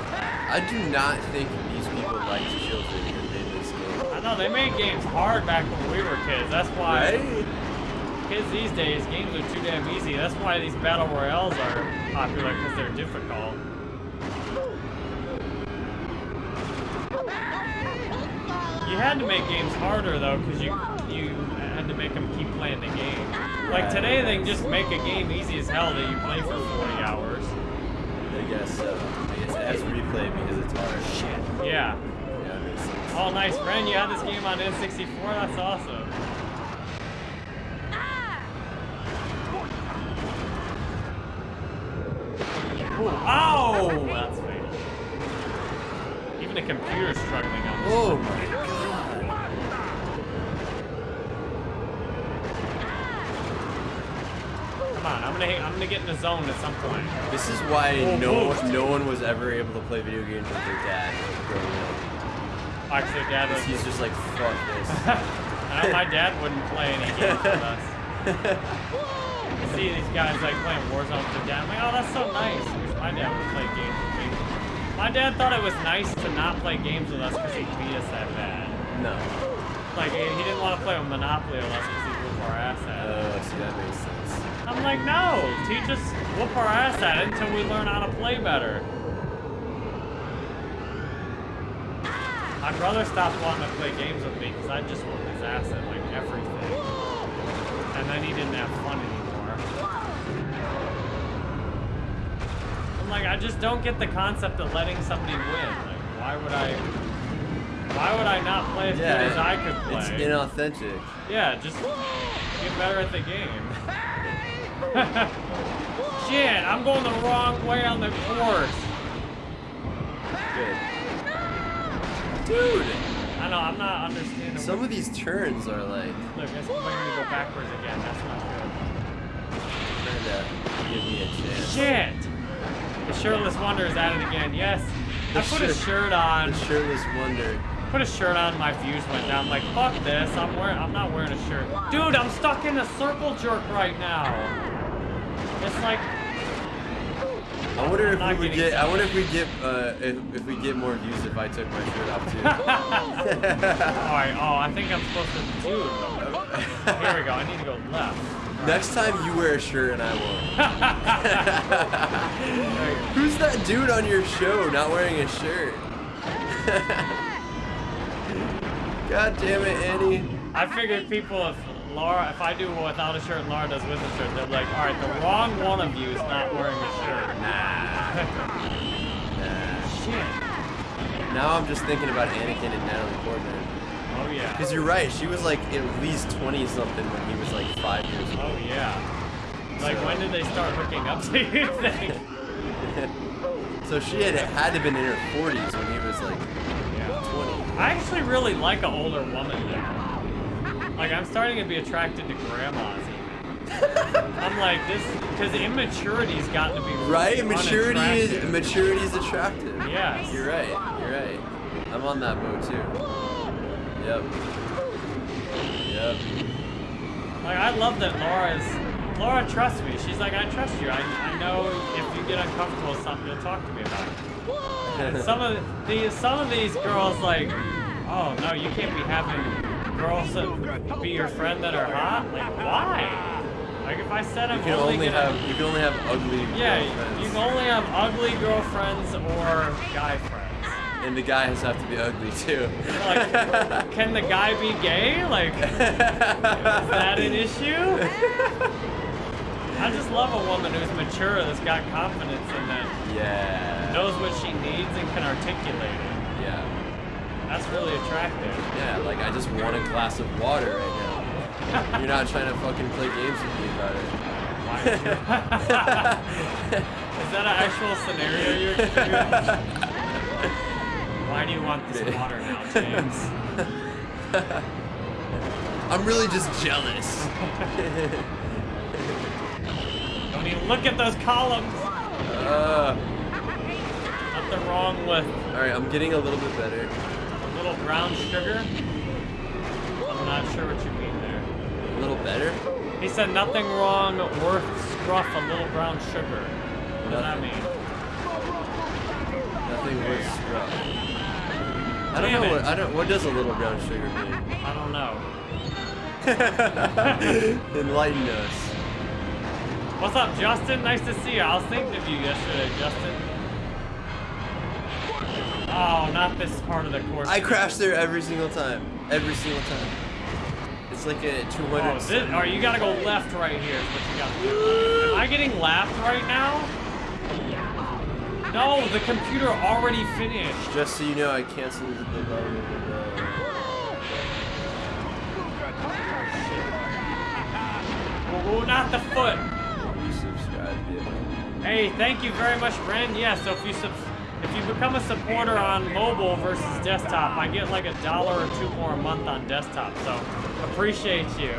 I do not think these people like children who made this game. I know they made games hard back when we were kids. That's why Right? kids these days games are too damn easy. That's why these battle royales are popular because they're difficult. You had to make games harder though, because you you had to make them keep playing the game. Like today, they can just make a game easy as hell that you play for 40 hours. I guess uh, so. I guess it has replay because it's hard. Shit. Yeah. Yeah, it makes sense. Oh, nice, friend. You had this game on N64. That's awesome. Ooh, Ow! That's fatal. Even the computer's struggling on this. Oh my god. Come on, I'm gonna I'm gonna get in the zone at some point. This is why Oh, no no one was ever able to play video games with their dad growing up. Actually, Dad was. He's just like, fuck this. My dad wouldn't play any games with us. You see these guys like playing Warzone with their dad. I'm like, oh, that's so nice. My dad would play games with me. My dad thought it was nice to not play games with us because he beat us that bad. no. Like, he he didn't want to play with Monopoly with us because he'd whoop our ass at. Oh, see, that makes sense. I'm like, no, teach us, whoop our ass at it until we learn how to play better. My brother stopped wanting to play games with me because I just whooped his ass at like everything. and then he didn't have fun anymore. I'm like, I just don't get the concept of letting somebody win. Like, why would I? Why would I not play as good as I could play? It's inauthentic. Yeah, just get better at the game. Shit, I'm going the wrong way on the course. Good. Dude, I know, I'm not understanding. some of these turns are like Look, it's going to go backwards again. That's not trying to give me a chance. Shit! The shirtless wonder is at it again. Yes. I The put a shirt- shirt on. The shirtless wonder. Put a shirt on. My views went down. I'm like, fuck this. I'm wearing. I'm not wearing a shirt. Dude, I'm stuck in a circle jerk right now. It's like I wonder if we would get. I wonder if we get. Uh, if, if we get more views if I took my shirt off too. Alright, oh, I think I'm supposed to do Here we go, I need to go left. Next time you wear a shirt and I won't. Who's that dude on your show not wearing a shirt? God damn it, Annie. I figured people, if Laura, if I do without a shirt and Laura does with a shirt, they're like, alright, the wrong one of you is not wearing a shirt. Nah. Shit. Now I'm just thinking about Anakin and Natalie Portman. Oh yeah. Because you're right, she was like at least 20 something when he was like five years old. Oh yeah. Like, So- when did they start hooking up to you think? so she had had to been in her 40s when he was like Yeah. 20. I actually really like an older woman now. Like, I'm starting to be attracted to grandmas. I'm like, this, because immaturity's gotten to be Right? Maturity is maturity is attractive. Yes. You're right. You're right. I'm on that boat too. Yep. Yep. Like I love that Laura's Laura trusts me. She's like, I trust you. I, I know if you get uncomfortable with something, you'll talk to me about it. And some of these some of these girls like, oh no, you can't be having girls that be your friend that are hot. Like why? Like if I said I'm You can only, only gonna, have you can only have ugly yeah, girlfriends. you can only have ugly girlfriends or guy friends. and the guy has to have to be ugly too. Like, can the guy be gay? Like, is that an issue? I just love a woman who's mature, that's got confidence in that, yeah. knows what she needs and can articulate it. That's really attractive. Yeah, like I just want a glass of water right now. You're not trying to fucking play games with me about it. Why is that an actual scenario you're experiencing? Why do you want this water now, James? I'm really just jealous. Don't even look at those columns. Uh, Nothing wrong with all right, I'm getting a little bit better. A little brown sugar. I'm not sure what you mean there. A little better. He said nothing wrong worth scruff a little brown sugar. What does that mean? Nothing worth scrub. I don't Damn know it. what I don't. What does a little brown sugar mean? I don't know. Enlighten us. What's up, Justin? Nice to see you. I was thinking of you yesterday, Justin. Oh, not this part of the course. I crash there every single time. Every single time. It's like a 200. Oh, this, you gotta go left right here. what you gotta do. Am I getting laughed right now? No, the computer already finished. Just so you know, I canceled the blah, Oh, oh, not the foot. blah. You subscribe, yeah. Hey, thank you very much, Ren. Yeah, so if you sub if you become a supporter on mobile versus desktop, I get like a dollar or two more a month on desktop. So appreciate you.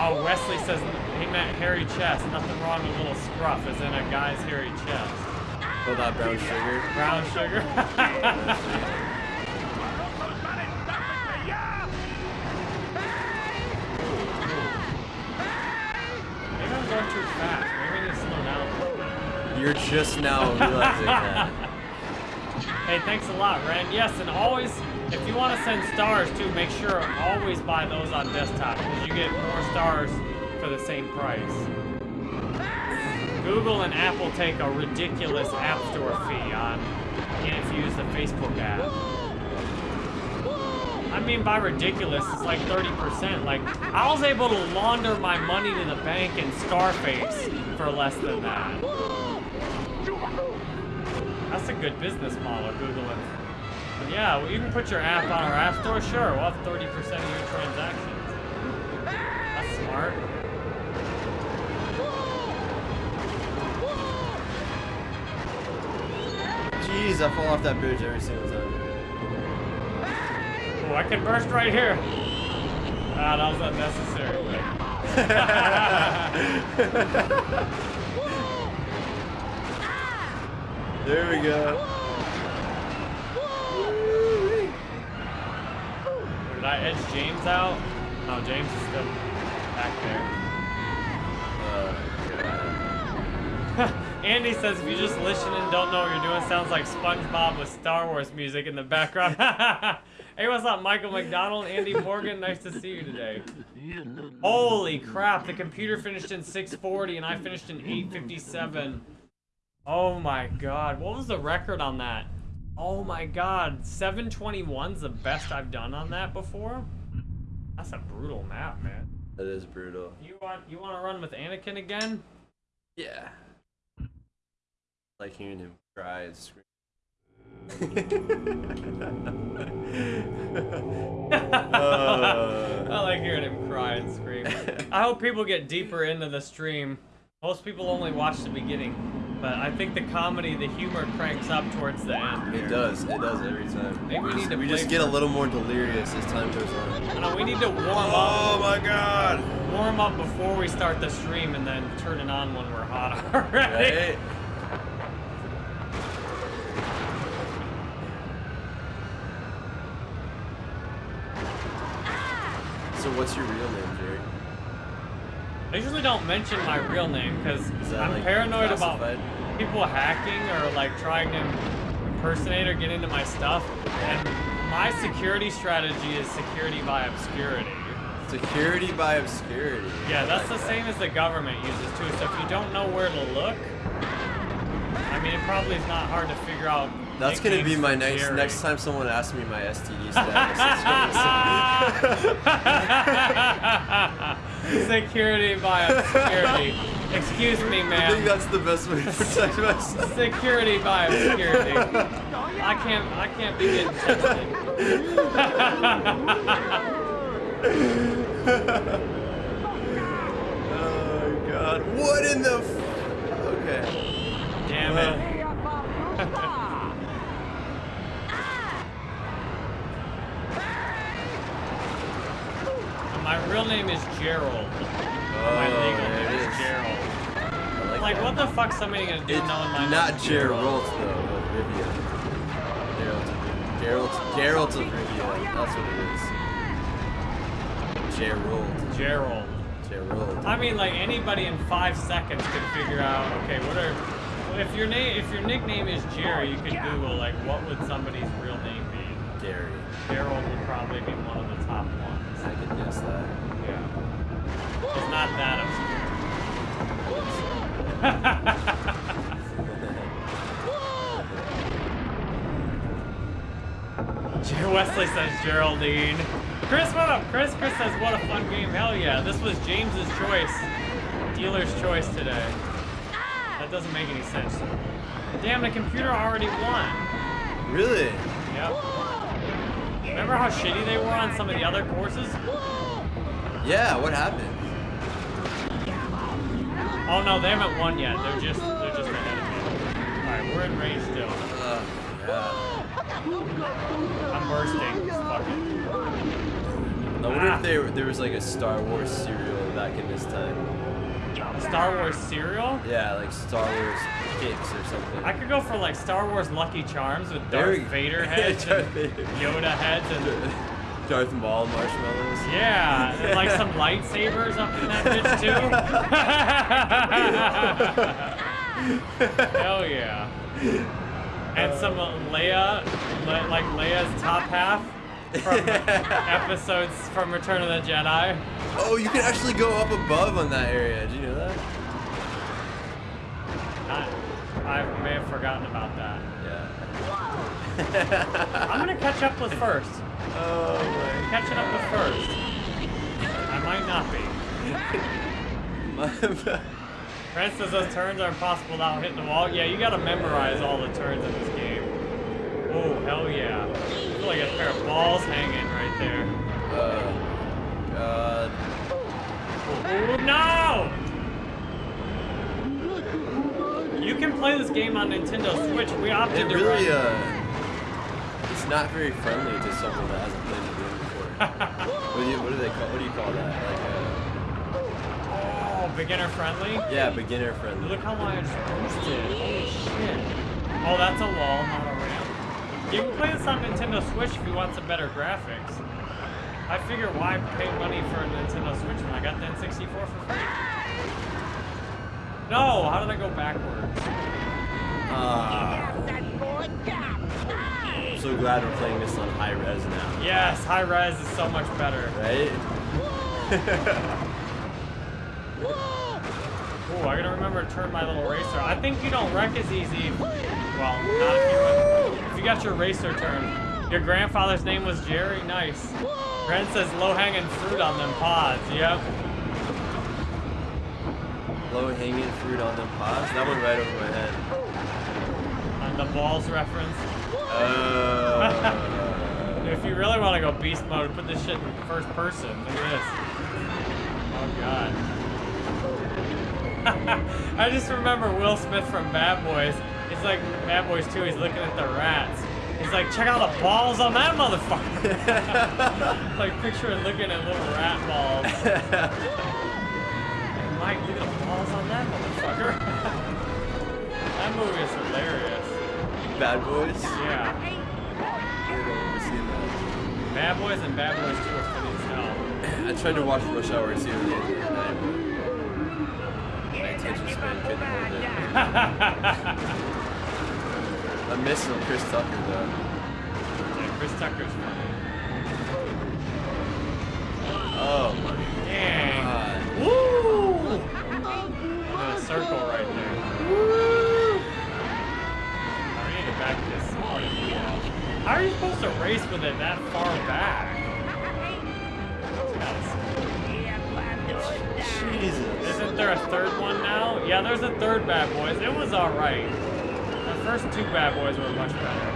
Oh, Wesley says he meant hairy chest. Nothing wrong with a little scruff, as in a guy's hairy chest. Hold that brown sugar. Brown sugar. Maybe I'm going too You're just now realizing that. Hey, thanks a lot, Ren. Yes, and always, if you want to send stars too, make sure always buy those on desktop because you get more stars for the same price. Google and Apple take a ridiculous App Store fee on if you use the Facebook app. I mean by ridiculous, it's like 30%. Like, I was able to launder my money to the bank in Scarface for less than that. That's a good business model, Googling. But yeah, well, you can put your app on our app store, sure, we'll have 30% of your transactions. That's smart. Jeez, I fall off that bridge every single time. Oh, I can burst right here. Ah, that was unnecessary. there we go. Did I edge James out? No, James is still back there. Uh, Andy says if you just listen and don't know what you're doing, sounds like SpongeBob with Star Wars music in the background. hey, what's up, Michael McDonald, Andy Morgan? Nice to see you today. Holy crap, the computer finished in 640 and I finished in 857. Oh my god, what was the record on that? Oh my god, 721's the best I've done on that before? That's a brutal map, man. That is brutal. You want you want to run with Anakin again? Yeah. Like hearing him cry and scream. Uh. I like hearing him cry and scream. I hope people get deeper into the stream. Most people only watch the beginning, but I think the comedy, the humor cranks up towards the end. It does. It does every time. Maybe we need to We just get a little more delirious as time goes on. No, we need to warm up. Oh my god! Warm up before we start the stream, and then turn it on when we're hot already. Right? So what's your real name? I usually don't mention my real name because I'm like, paranoid classified? about people hacking or like trying to impersonate or get into my stuff. And my security strategy is security by obscurity. Security by obscurity. Yeah, that's the same as the government uses too. So if you don't know where to look, I mean, it probably is not hard to figure out. That's gonna be my next next time someone asks me my STD status. Security by obscurity. Excuse me, gonna- I think that's the best way to protect myself. Security by obscurity. I can't. I can't be getting tested. Oh god. What in the? F okay. Damn it. My real name is Gerald. Oh, My legal name is is. Gerald. I Like, that. what the fuck's somebody gonna do It's knowing my not name's Gerald though, of Rivia. Gerald, Gerald, Rivia. That's what it is. Gerald, Gerald. Gerald. I mean, like anybody in five seconds could figure out. Okay, what are well, if your name if your nickname is Jerry, you could Google like what would somebody's real name be. Gary. Gerald would probably be one of the top ones. I could guess that. Not that obscure. Wesley says Geraldine. Chris, what up? Chris, Chris says, what a fun game. Hell yeah. This was James's choice. Dealer's choice today. That doesn't make any sense. Damn, the computer already won. Really? Yep. Remember how shitty they were on some of the other courses? Yeah. What happened? Oh no, they haven't won yet. They're just they're just ahead of me. Alright, we're in range still. God. I'm bursting. Fuck it. I wonder Ah. if there there was like a Star Wars cereal back in this time. Star Wars cereal? Yeah, like Star Wars Kicks or something. I could go for like Star Wars Lucky Charms with There Darth Vader heads Darth and Vader. Yoda heads and Darth Maul marshmallows. yeah, and like some lightsabers up in that bitch too. Hell yeah. And some uh, Leia, Le- like Leia's top half from episodes from Return of the Jedi. Oh, you can actually go up above on that area. Did you know that? I, I may have forgotten about that. Yeah. I'm gonna catch up with first. Oh my. Catching up to first. I might not be. My, Prince says those turns are impossible without hitting the wall. Yeah, you gotta memorize all the turns in this game. Oh, hell yeah. I feel like a pair of balls hanging right there. uh, God. Oh, no! You can play this game on Nintendo Switch. We opted It to run. uh, not very friendly to someone that hasn't played the game before. what, do you, what do they call? What do you call that? Like, Oh, beginner friendly? uh, yeah, beginner friendly. Look how long I just boosted. Holy shit. Oh, that's a wall, not a ramp. You can play this on Nintendo Switch if you want some better graphics. I figure why pay money for a Nintendo Switch when I got the N64 for free? No, how did I go backwards? Ah, I'm so glad we're playing this on high res now. Yes, high res is so much better. Right? Ooh, I gotta remember to turn my little racer. I think you don't wreck as easy. Well, not if you. If you got your racer turned. Your grandfather's name was Jerry? Nice. Brent says low hanging fruit on them pods. Yep. Low hanging fruit on them pods. That went right over my head. On the balls reference. Uh, If you really want to go beast mode, put this shit in first person. Look at this. Oh god. I just remember Will Smith from Bad Boys. He's like Bad Boys 2, he's looking at the rats. He's like, check out the balls on that motherfucker. like picture it looking at little rat balls. Mike, look at the balls on that motherfucker. that movie is hilarious. Bad Boys. Yeah. I don't remember seeing that. Bad Boys and Bad Boys 2 are funny as hell. I tried to watch Rush Hour 2 the other night, but my attention span couldn't hold it. I'm missing Chris Tucker though. Yeah, Chris Tucker's funny. Oh my Dang. god. Woo! In a circle right How are you supposed to race with it that far back? Jesus. Isn't there a third one now? Yeah, there's a third Bad Boys. It was alright. The first two Bad Boys were much better.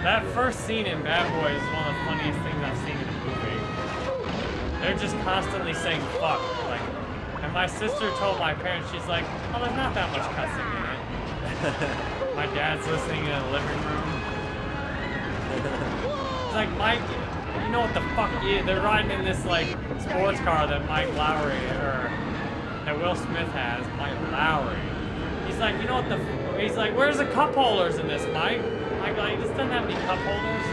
That first scene in Bad Boys is one of the funniest things I've seen in a movie. They're just constantly saying fuck. Like, and my sister told my parents, she's like, oh, there's not that much cussing in it. my dad's listening in the living room. Like, Mike, you know what the fuck is? They're riding in this, like, sports car that Mike Lowrey, or that Will Smith has, Mike Lowrey. He's like, you know what the, f-? he's like, where's the cup holders in this, Mike? Mike, like, this doesn't have any cup holders.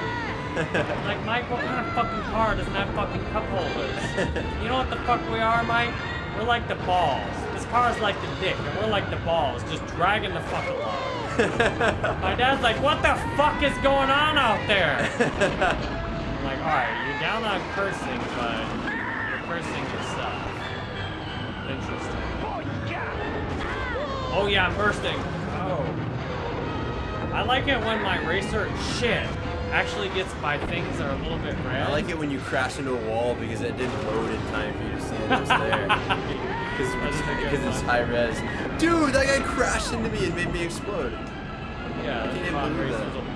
Like, Mike, what kind of fucking car doesn't have fucking cup holders? You know what the fuck we are, Mike? We're like the balls. This car's like the dick, and we're like the balls, just dragging the fuck along. My dad's like, what the fuck is going on out there? I'm like, alright, you're down on cursing, but you're cursing yourself. Interesting. Oh yeah, I'm bursting. Oh. I like it when my racer shit actually gets my things that are a little bit red. I like it when you crash into a wall because it didn't load in time for you to see it was there. That's a good Because it's high res. Dude, that guy crashed into me and made me explode. Yeah, I can't the even pod believe that.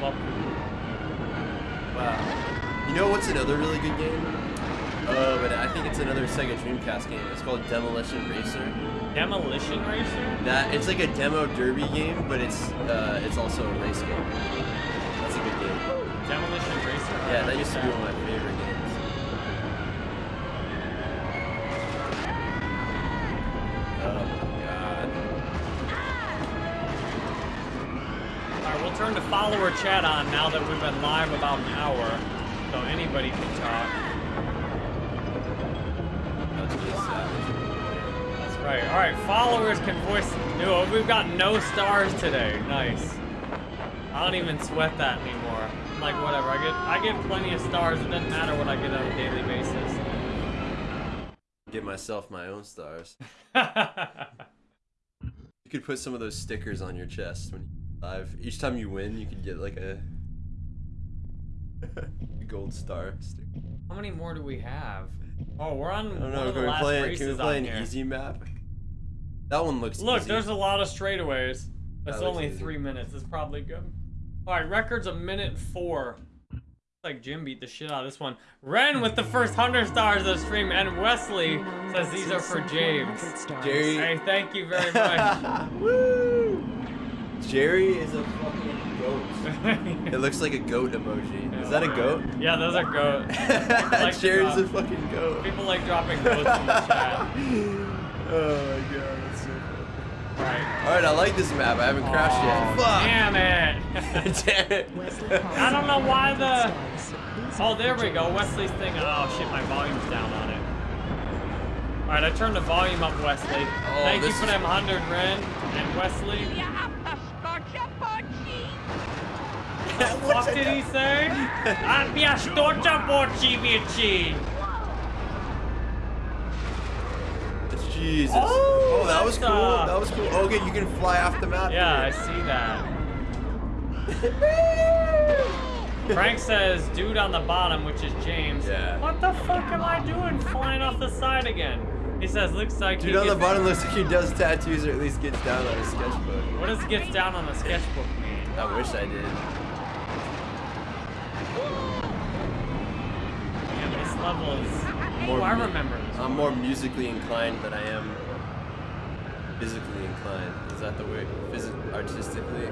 Wow. You know what's another really good game? Uh, but I think it's another Sega Dreamcast game. It's called Demolition Racer. Demolition Racer? That it's like a demo derby game, but it's uh, it's also a race game. That's a good game. Demolition Racer? Yeah, that used to be one of my favorite games. Turn the follower chat on now that we've been live about an hour. So anybody can talk. That's savage. Uh, that's right. Alright, followers can voice no, we've got no stars today. Nice. I don't even sweat that anymore. Like whatever. I get I get plenty of stars. It doesn't matter what I get on a daily basis. Get myself my own stars. You could put some of those stickers on your chest when you live. Each time you win, you can get like a Gold star. sticker. How many more do we have? Oh, we're on I don't know. of Can we last play? Can we play on an here. easy map? That one looks Look, easy. there's a lot of straightaways. It's looks only easy. three minutes. It's probably good. All right, record's a minute four. Looks like Jim beat the shit out of this one. Ren with the first hundred stars of the stream, and Wesley says these are for James. Jerry. Hey, thank you very much. Woo! Jerry is a fucking goat. It looks like a goat emoji. Is that a goat? yeah, those are goats. like to Jerry's a fucking goat. People like dropping goats in the chat. Oh my god, that's so funny. Right. Alright, I like this map. I haven't crashed yet. Oh, Fuck! Damn it. Damn it. I don't know why the. Oh, there we go. Wesley's thing. Oh shit, my volume's down on it. All right, I turned the volume up, Wesley. Oh, Thank you for them hundred Ren and Wesley. What's What did he say? Abbia storcia porci Jesus. Oh, Oh, that was cool. That was cool. Oh, okay, you can fly off the map. Yeah, I see that. Frank says, dude on the bottom, which is James. Yeah. What the fuck am I doing flying off the side again? He says, looks like Dude he on the bottom looks like he does tattoos or at least gets down on his sketchbook. What does gets down on the sketchbook mean? I wish I did. Man, this level is. More oh, I remember this. I'm more musically inclined than I am physically inclined. Is that the way? Physi- artistically?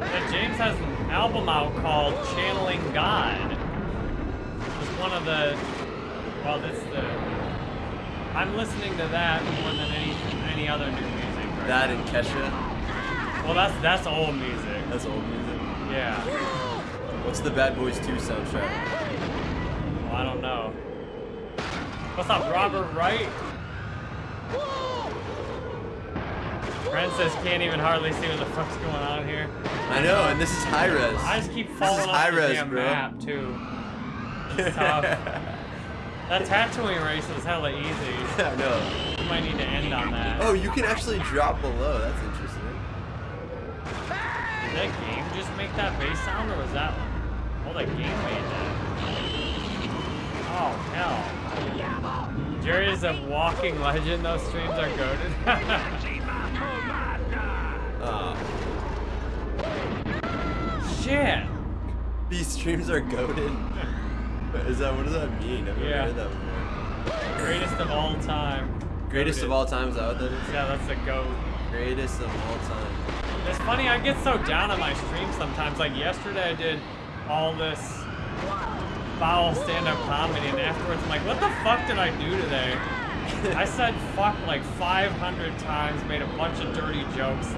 Yeah, James has an album out called Channeling God. It's one of the. Well, this the. I'm listening to that more than any any other new music. Right That now. and Kesha. Well, that's that's old music. That's old music. Yeah. What's the Bad Boys 2 soundtrack? Well, I don't know. What's up, Robert Wright? Princess can't even hardly see what the fuck's going on here. I know, and this is high res. I just keep This is falling off the res, damn bro. map too. It's tough. That Tatooine race was hella easy. I know. You might need to end on that. Oh, you can actually drop below. That's interesting. Did that game just make that bass sound, or was that? Oh, that game made that. Oh hell. Jerry is a walking legend. Those streams are goaded. Uh, Shit. these streams are goaded. Is that what does that mean? I've never Yeah. heard that before. Greatest of all time. Greatest of all time, is that what that is? Yeah, that's a goat. Greatest of all time. It's funny, I get so down on my stream sometimes. Like yesterday, I did all this foul stand-up comedy, and afterwards, I'm like, what the fuck did I do today? I said fuck like 500 times, made a bunch of dirty jokes.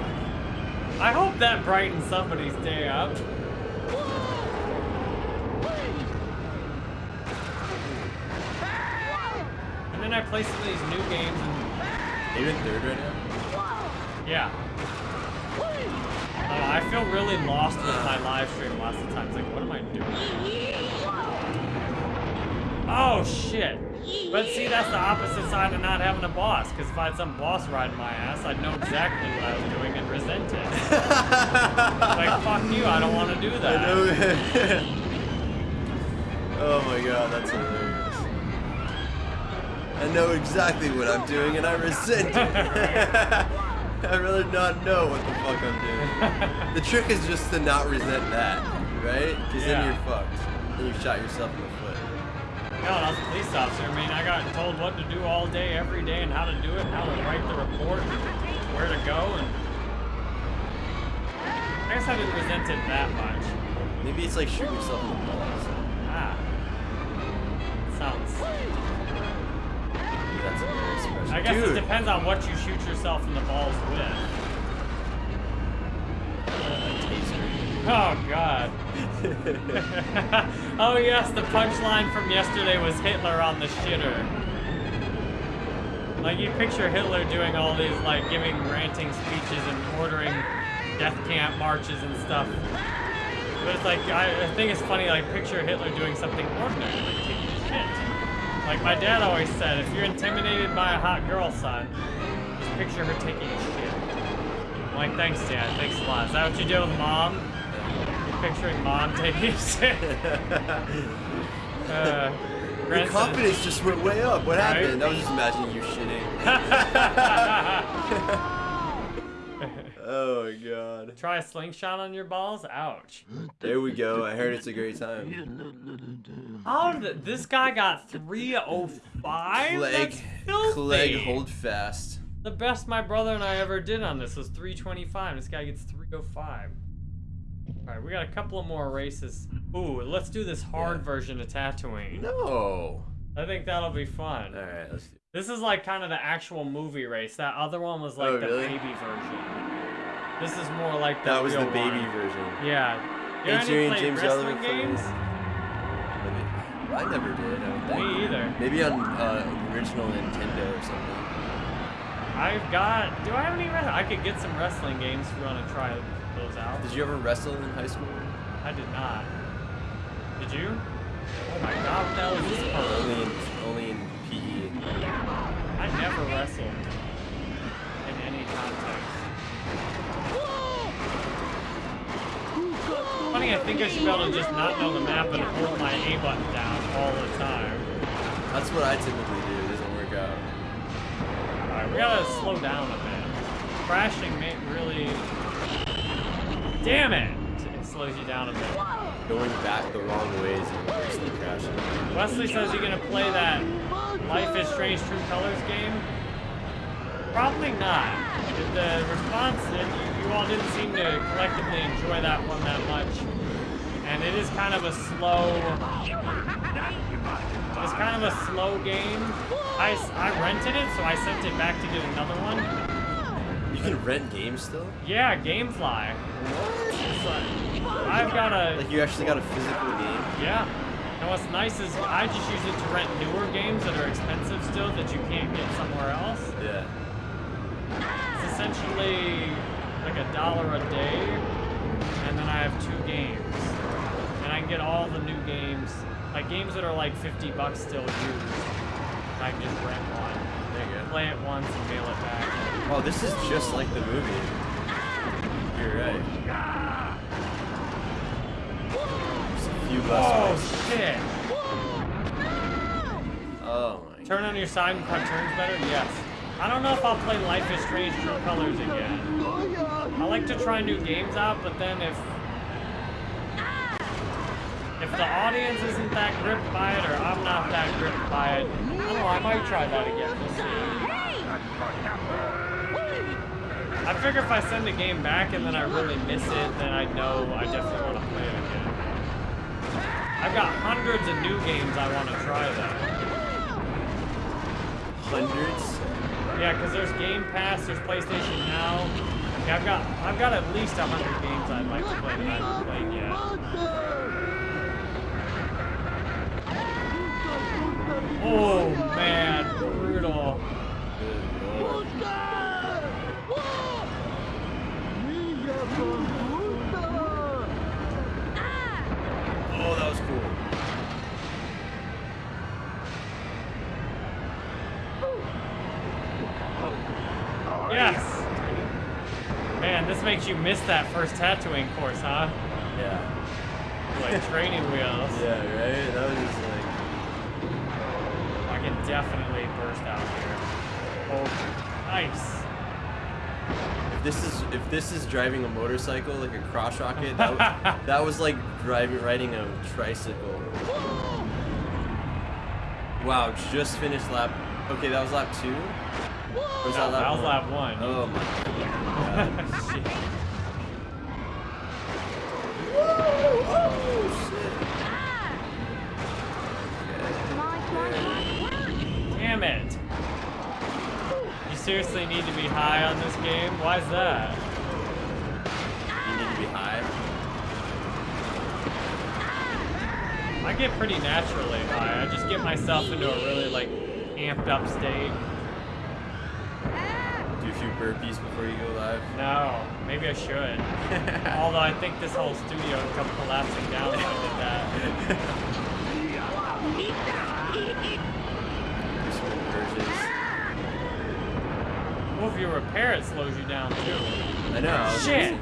I hope that brightens somebody's day up. And then I play some of these new games, and Are you in third right now? yeah. Uh, I feel really lost with my live stream lots of times. Like, what am I doing? Oh, shit. But see, that's the opposite side of not having a boss. Because if I had some boss riding my ass, I'd know exactly what I was doing and resent it. like, fuck you, I don't want to do that. I know. oh my god, that's hilarious. I know exactly what I'm doing and I resent it. I'd rather not know what the fuck I'm doing. The trick is just to not resent that, right? Because Yeah. then you're fucked. Then you shot yourself in the foot. No, I was a police officer. I mean, I got told what to do all day, every day, and how to do it, and how to write the report, and where to go, and I guess I didn't resent it that much. Maybe it's like shooting yourself in the balls. Ah, sounds. That's a very expression. I guess Dude, it depends on what you shoot yourself in the balls with. Oh God. oh yes, the punchline from yesterday was Hitler on the shitter. Like you picture Hitler doing all these like giving ranting speeches and ordering death camp marches and stuff. But it's like I, I think it's funny like picture Hitler doing something ordinary, like taking a shit. Like my dad always said, if you're intimidated by a hot girl, son, just picture her taking a shit. I'm like, thanks, Dad. Thanks a lot. Is that what you did with mom? You're picturing mom taking a shit. Uh, Your confidence just went way up. What Right? happened? I was just imagining you shitting. oh my god. Try a slingshot on your balls? Ouch. There we go. I heard it's a great time. Oh, this guy got 305? Clegg. Clegg, hold fast. The best my brother and I ever did on this was 325. This guy gets 305. Alright, we got a couple of more races. Ooh, let's do this hard Yeah. version of Tatooine. No. I think that'll be fun. All right, let's do. This is like kind of the actual movie race. That other one was like Oh, the really? baby version. This is more like the That was the baby one. version. Yeah. You and James wrestling games? I never did. I. Me either. Maybe on uh, original Nintendo or something. I've got. Do I have any? Wrestling? I could get some wrestling games if you want to try those out. Did you ever wrestle in high school? I did not. Did you? Oh my god, that was hell is this for? Only only. I never wrestled in any context. Funny, I think I should be able to just not know the map and hold my A button down all the time. That's what I typically do. It doesn't work out. Alright, we gotta slow down a bit. Crashing may really... Damn it! It slows you down a bit. Going back the wrong way is worse than crashing. Wesley says you're gonna play that Life is Strange True Colors game. Probably not. The response that you, you all didn't seem to collectively enjoy that one that much, and it is kind of a slow. It's kind of a slow game. I, I rented it, so I sent it back to get another one. You can rent games still? Yeah, GameFly. It's like, I've got a Like you actually got a physical game? Yeah. And what's nice is I just use it to rent newer games that are expensive still that you can't get somewhere else. Yeah. It's essentially like a dollar a day, and then I have two games. And I can get all the new games, like games that are like 50 bucks still used. I can just rent one, There you go. play it once, and mail it back. Oh, this is just like the movie. You're right. Oh Just a few less Oh ways. shit! Oh my. Turn on your side and cut turns better? Yes. I don't know if I'll play Life is Strange True Colors again. I like to try new games out, but then if if the audience isn't that gripped by it or I'm not that gripped by it, I don't know, I might try that again. We'll see. I figure if I send a game back and then I really miss it, then I know I definitely want to play it again. I've got hundreds of new games I want to try though. Hundreds? Yeah, because there's Game Pass, there's PlayStation Now. Yeah, I've got I've got at least a hundred games I'd like to play that I haven't played yet. Oh man, brutal. Good lord. Oh, that was cool. Yes. Man, this makes you miss that first Tatooine course, huh? Yeah. Like training wheels. Yeah, right? That was just like. I can definitely burst out here. Oh, nice. If this is if this is driving a motorcycle like a cross rocket, that, that was like driving riding a tricycle. Wow, just finished lap. Okay, that was lap two. Or was No, that lap that was one? lap one. Oh my god. Shit. oh shit. Damn it. You seriously need to be high on this game? Why is that? You need to be high. I get pretty naturally high. I just get myself into a really like amped up state. Do burpees before you go live. No, maybe I should. Although I think this whole studio would come collapsing down if I did that. Do some inversions. Woof. if you repair it slows you down too. I know. Shit!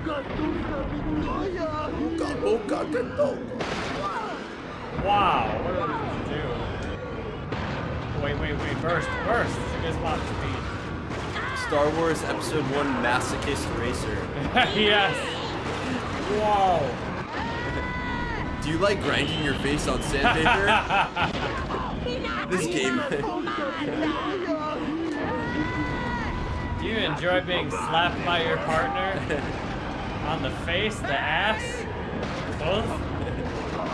Wow, what did we do? Wait, wait, wait, burst, burst! It is to speed. Star Wars Episode 1 Masochist Racer. yes! Whoa! Do you like grinding your face on sandpaper? this game. Do you enjoy being slapped by your partner? On the face, the ass, both?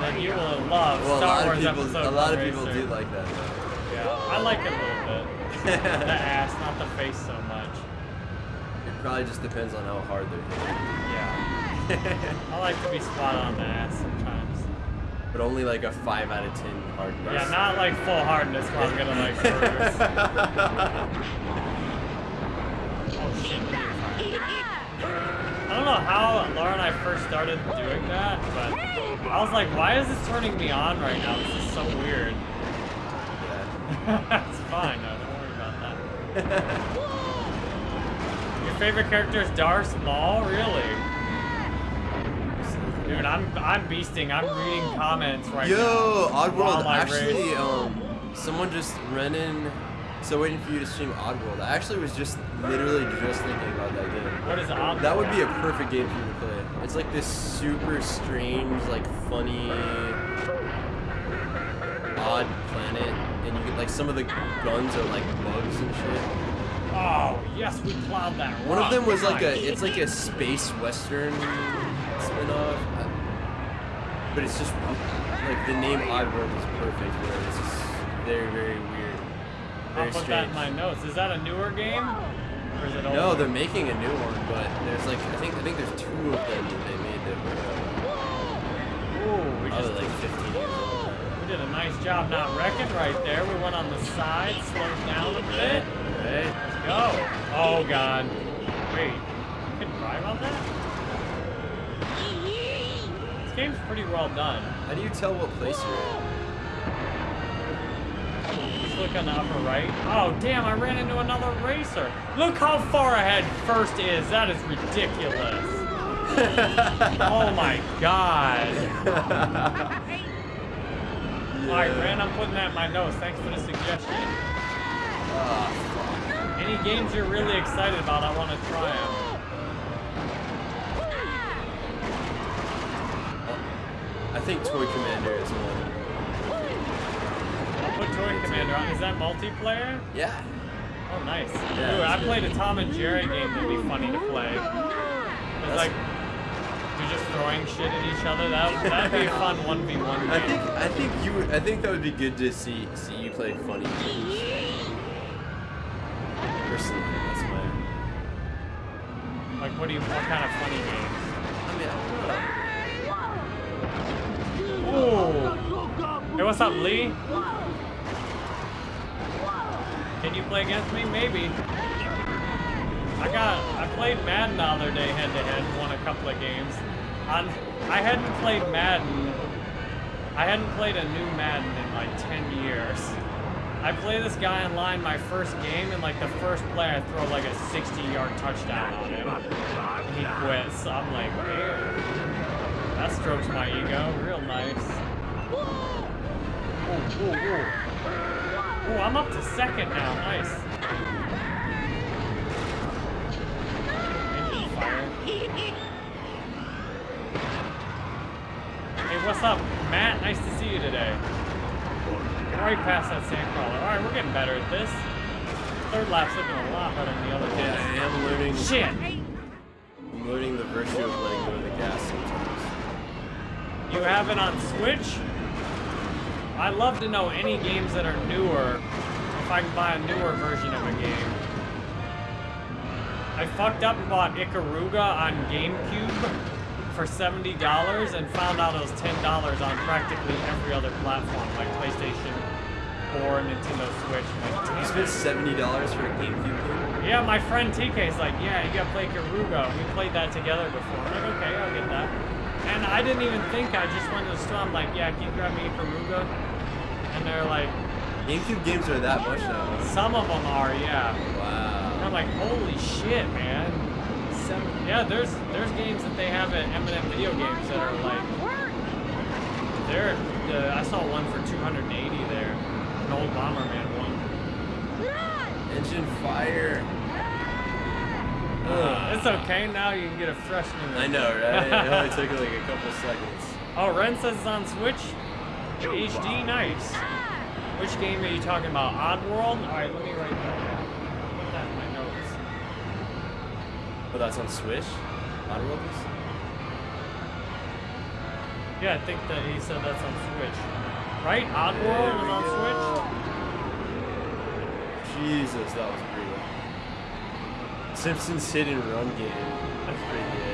Then you will love well, a Star lot Wars of people, Episode a lot of people Racer. do like that. Though. Yeah, I like it a little bit. The ass, not the face so much. It probably just depends on how hard they're hitting. Yeah. I like to be spot on the ass sometimes. but only like a 5 out of 10 hardness. Yeah, not like full hardness where I'm gonna like bruise. Oh shit. I don't know how Laura and I first started doing that, but I was like, why is this turning me on right now? This is so weird. Yeah. it's fine, no, don't worry about that. Your favorite character is Darth Maul? Really? Dude, I'm I'm beasting. I'm reading comments right now. Yo, Oddworld, actually, um, someone just ran in. So waiting for you to stream Oddworld. I actually was just literally just thinking about that game. What is Oddworld? That would be a perfect game for you to play. It's like this super strange, like funny, odd like some of the guns are like bugs and shit. Oh, yes, we plowed that One of them was like a, it's like a space western spin-off, uh, but it's just like the name Oddworld is perfect. It's just very, very weird, I'll very put that in my notes. Is that a newer game? Or is it old? No, they're making a new one, but there's like I think I think there's two of them that they made that were Ooh, we uh, just probably like 15 years old. Did a nice job not wrecking right there. We went on the side, slowed down a bit. Right? Let's go. Oh god. Wait, you can drive on that? This game's pretty well done. How do you tell what place you're Just look on the upper right. Oh damn, I ran into another racer. Look how far ahead first is. That is ridiculous. oh my god. in? Alright, Ren, I'm putting that in my notes. Thanks for the suggestion. Ah, Any games you're really excited about, I want to try them. I think Toy Commander is one. I'll put Toy Commander on. Is that multiplayer? Yeah. Oh, nice. Yeah, Ooh, I it's played a Tom and Jerry game that'd be funny to play. It's like you're just throwing shit at each other. That that'd be a fun one v one game. I think I think you would- I think that would be good to see see you play funny games. Personally, that's my. Like, what do you? What kind of funny games? I mean, I Ooh. Hey, what's up, Lee? Can you play against me? Maybe. I got. I played Madden the other day head to head. Won a couple of games. I hadn't played Madden. I hadn't played a new Madden in like 10 years. I play this guy online my first game, and like the first play, I throw like a 60-yard touchdown on him. And he quits. So I'm like, man, that strokes my ego. Real nice. Ooh, ooh, ooh. Ooh, I'm up to second now. Nice. Hey, what's up, Matt? Nice to see you today. Right past that sandcrawler. Alright, we're getting better at this. Third lap's looking a lot better than the other yeah, I am learning. Shit! I'm learning the virtue of letting go of the gas sometimes. You have it on Switch? I'd love to know any games that are newer, if I can buy a newer version of a game. I fucked up and bought Ikaruga on GameCube for $70 and found out it was $10 on practically every other platform, like PlayStation 4, Nintendo Switch. Like, You spent seventy dollars for a GameCube game. Yeah, my friend TK is like, yeah, you gotta play Ikaruga. We played that together before. I'm like, okay, I'll get that. And I didn't even think, I just went to the store, I'm like, yeah, can you grab me Ikaruga? And they're like, GameCube games are that much now. some of them are, yeah. Wow. And I'm like, holy shit, man. Seven, yeah, there's there's games that they have at M&M Video Games that are like, they're, uh, I saw one for 280 there. An old Bomberman one. Engine fire. Uh, it's okay, now you can get a fresh new I know, right? It only took like a couple seconds. Oh, Ren says it's on Switch. HD, nice. Which game are you talking about? Oddworld? Alright, let me write that down. Put that in my notes. But that's on Switch? Oddworld is? Yeah, I think that he said that's on Switch. Right? Oddworld was on Switch? Jesus, that was brutal. Simpsons hit and run game. That's pretty good.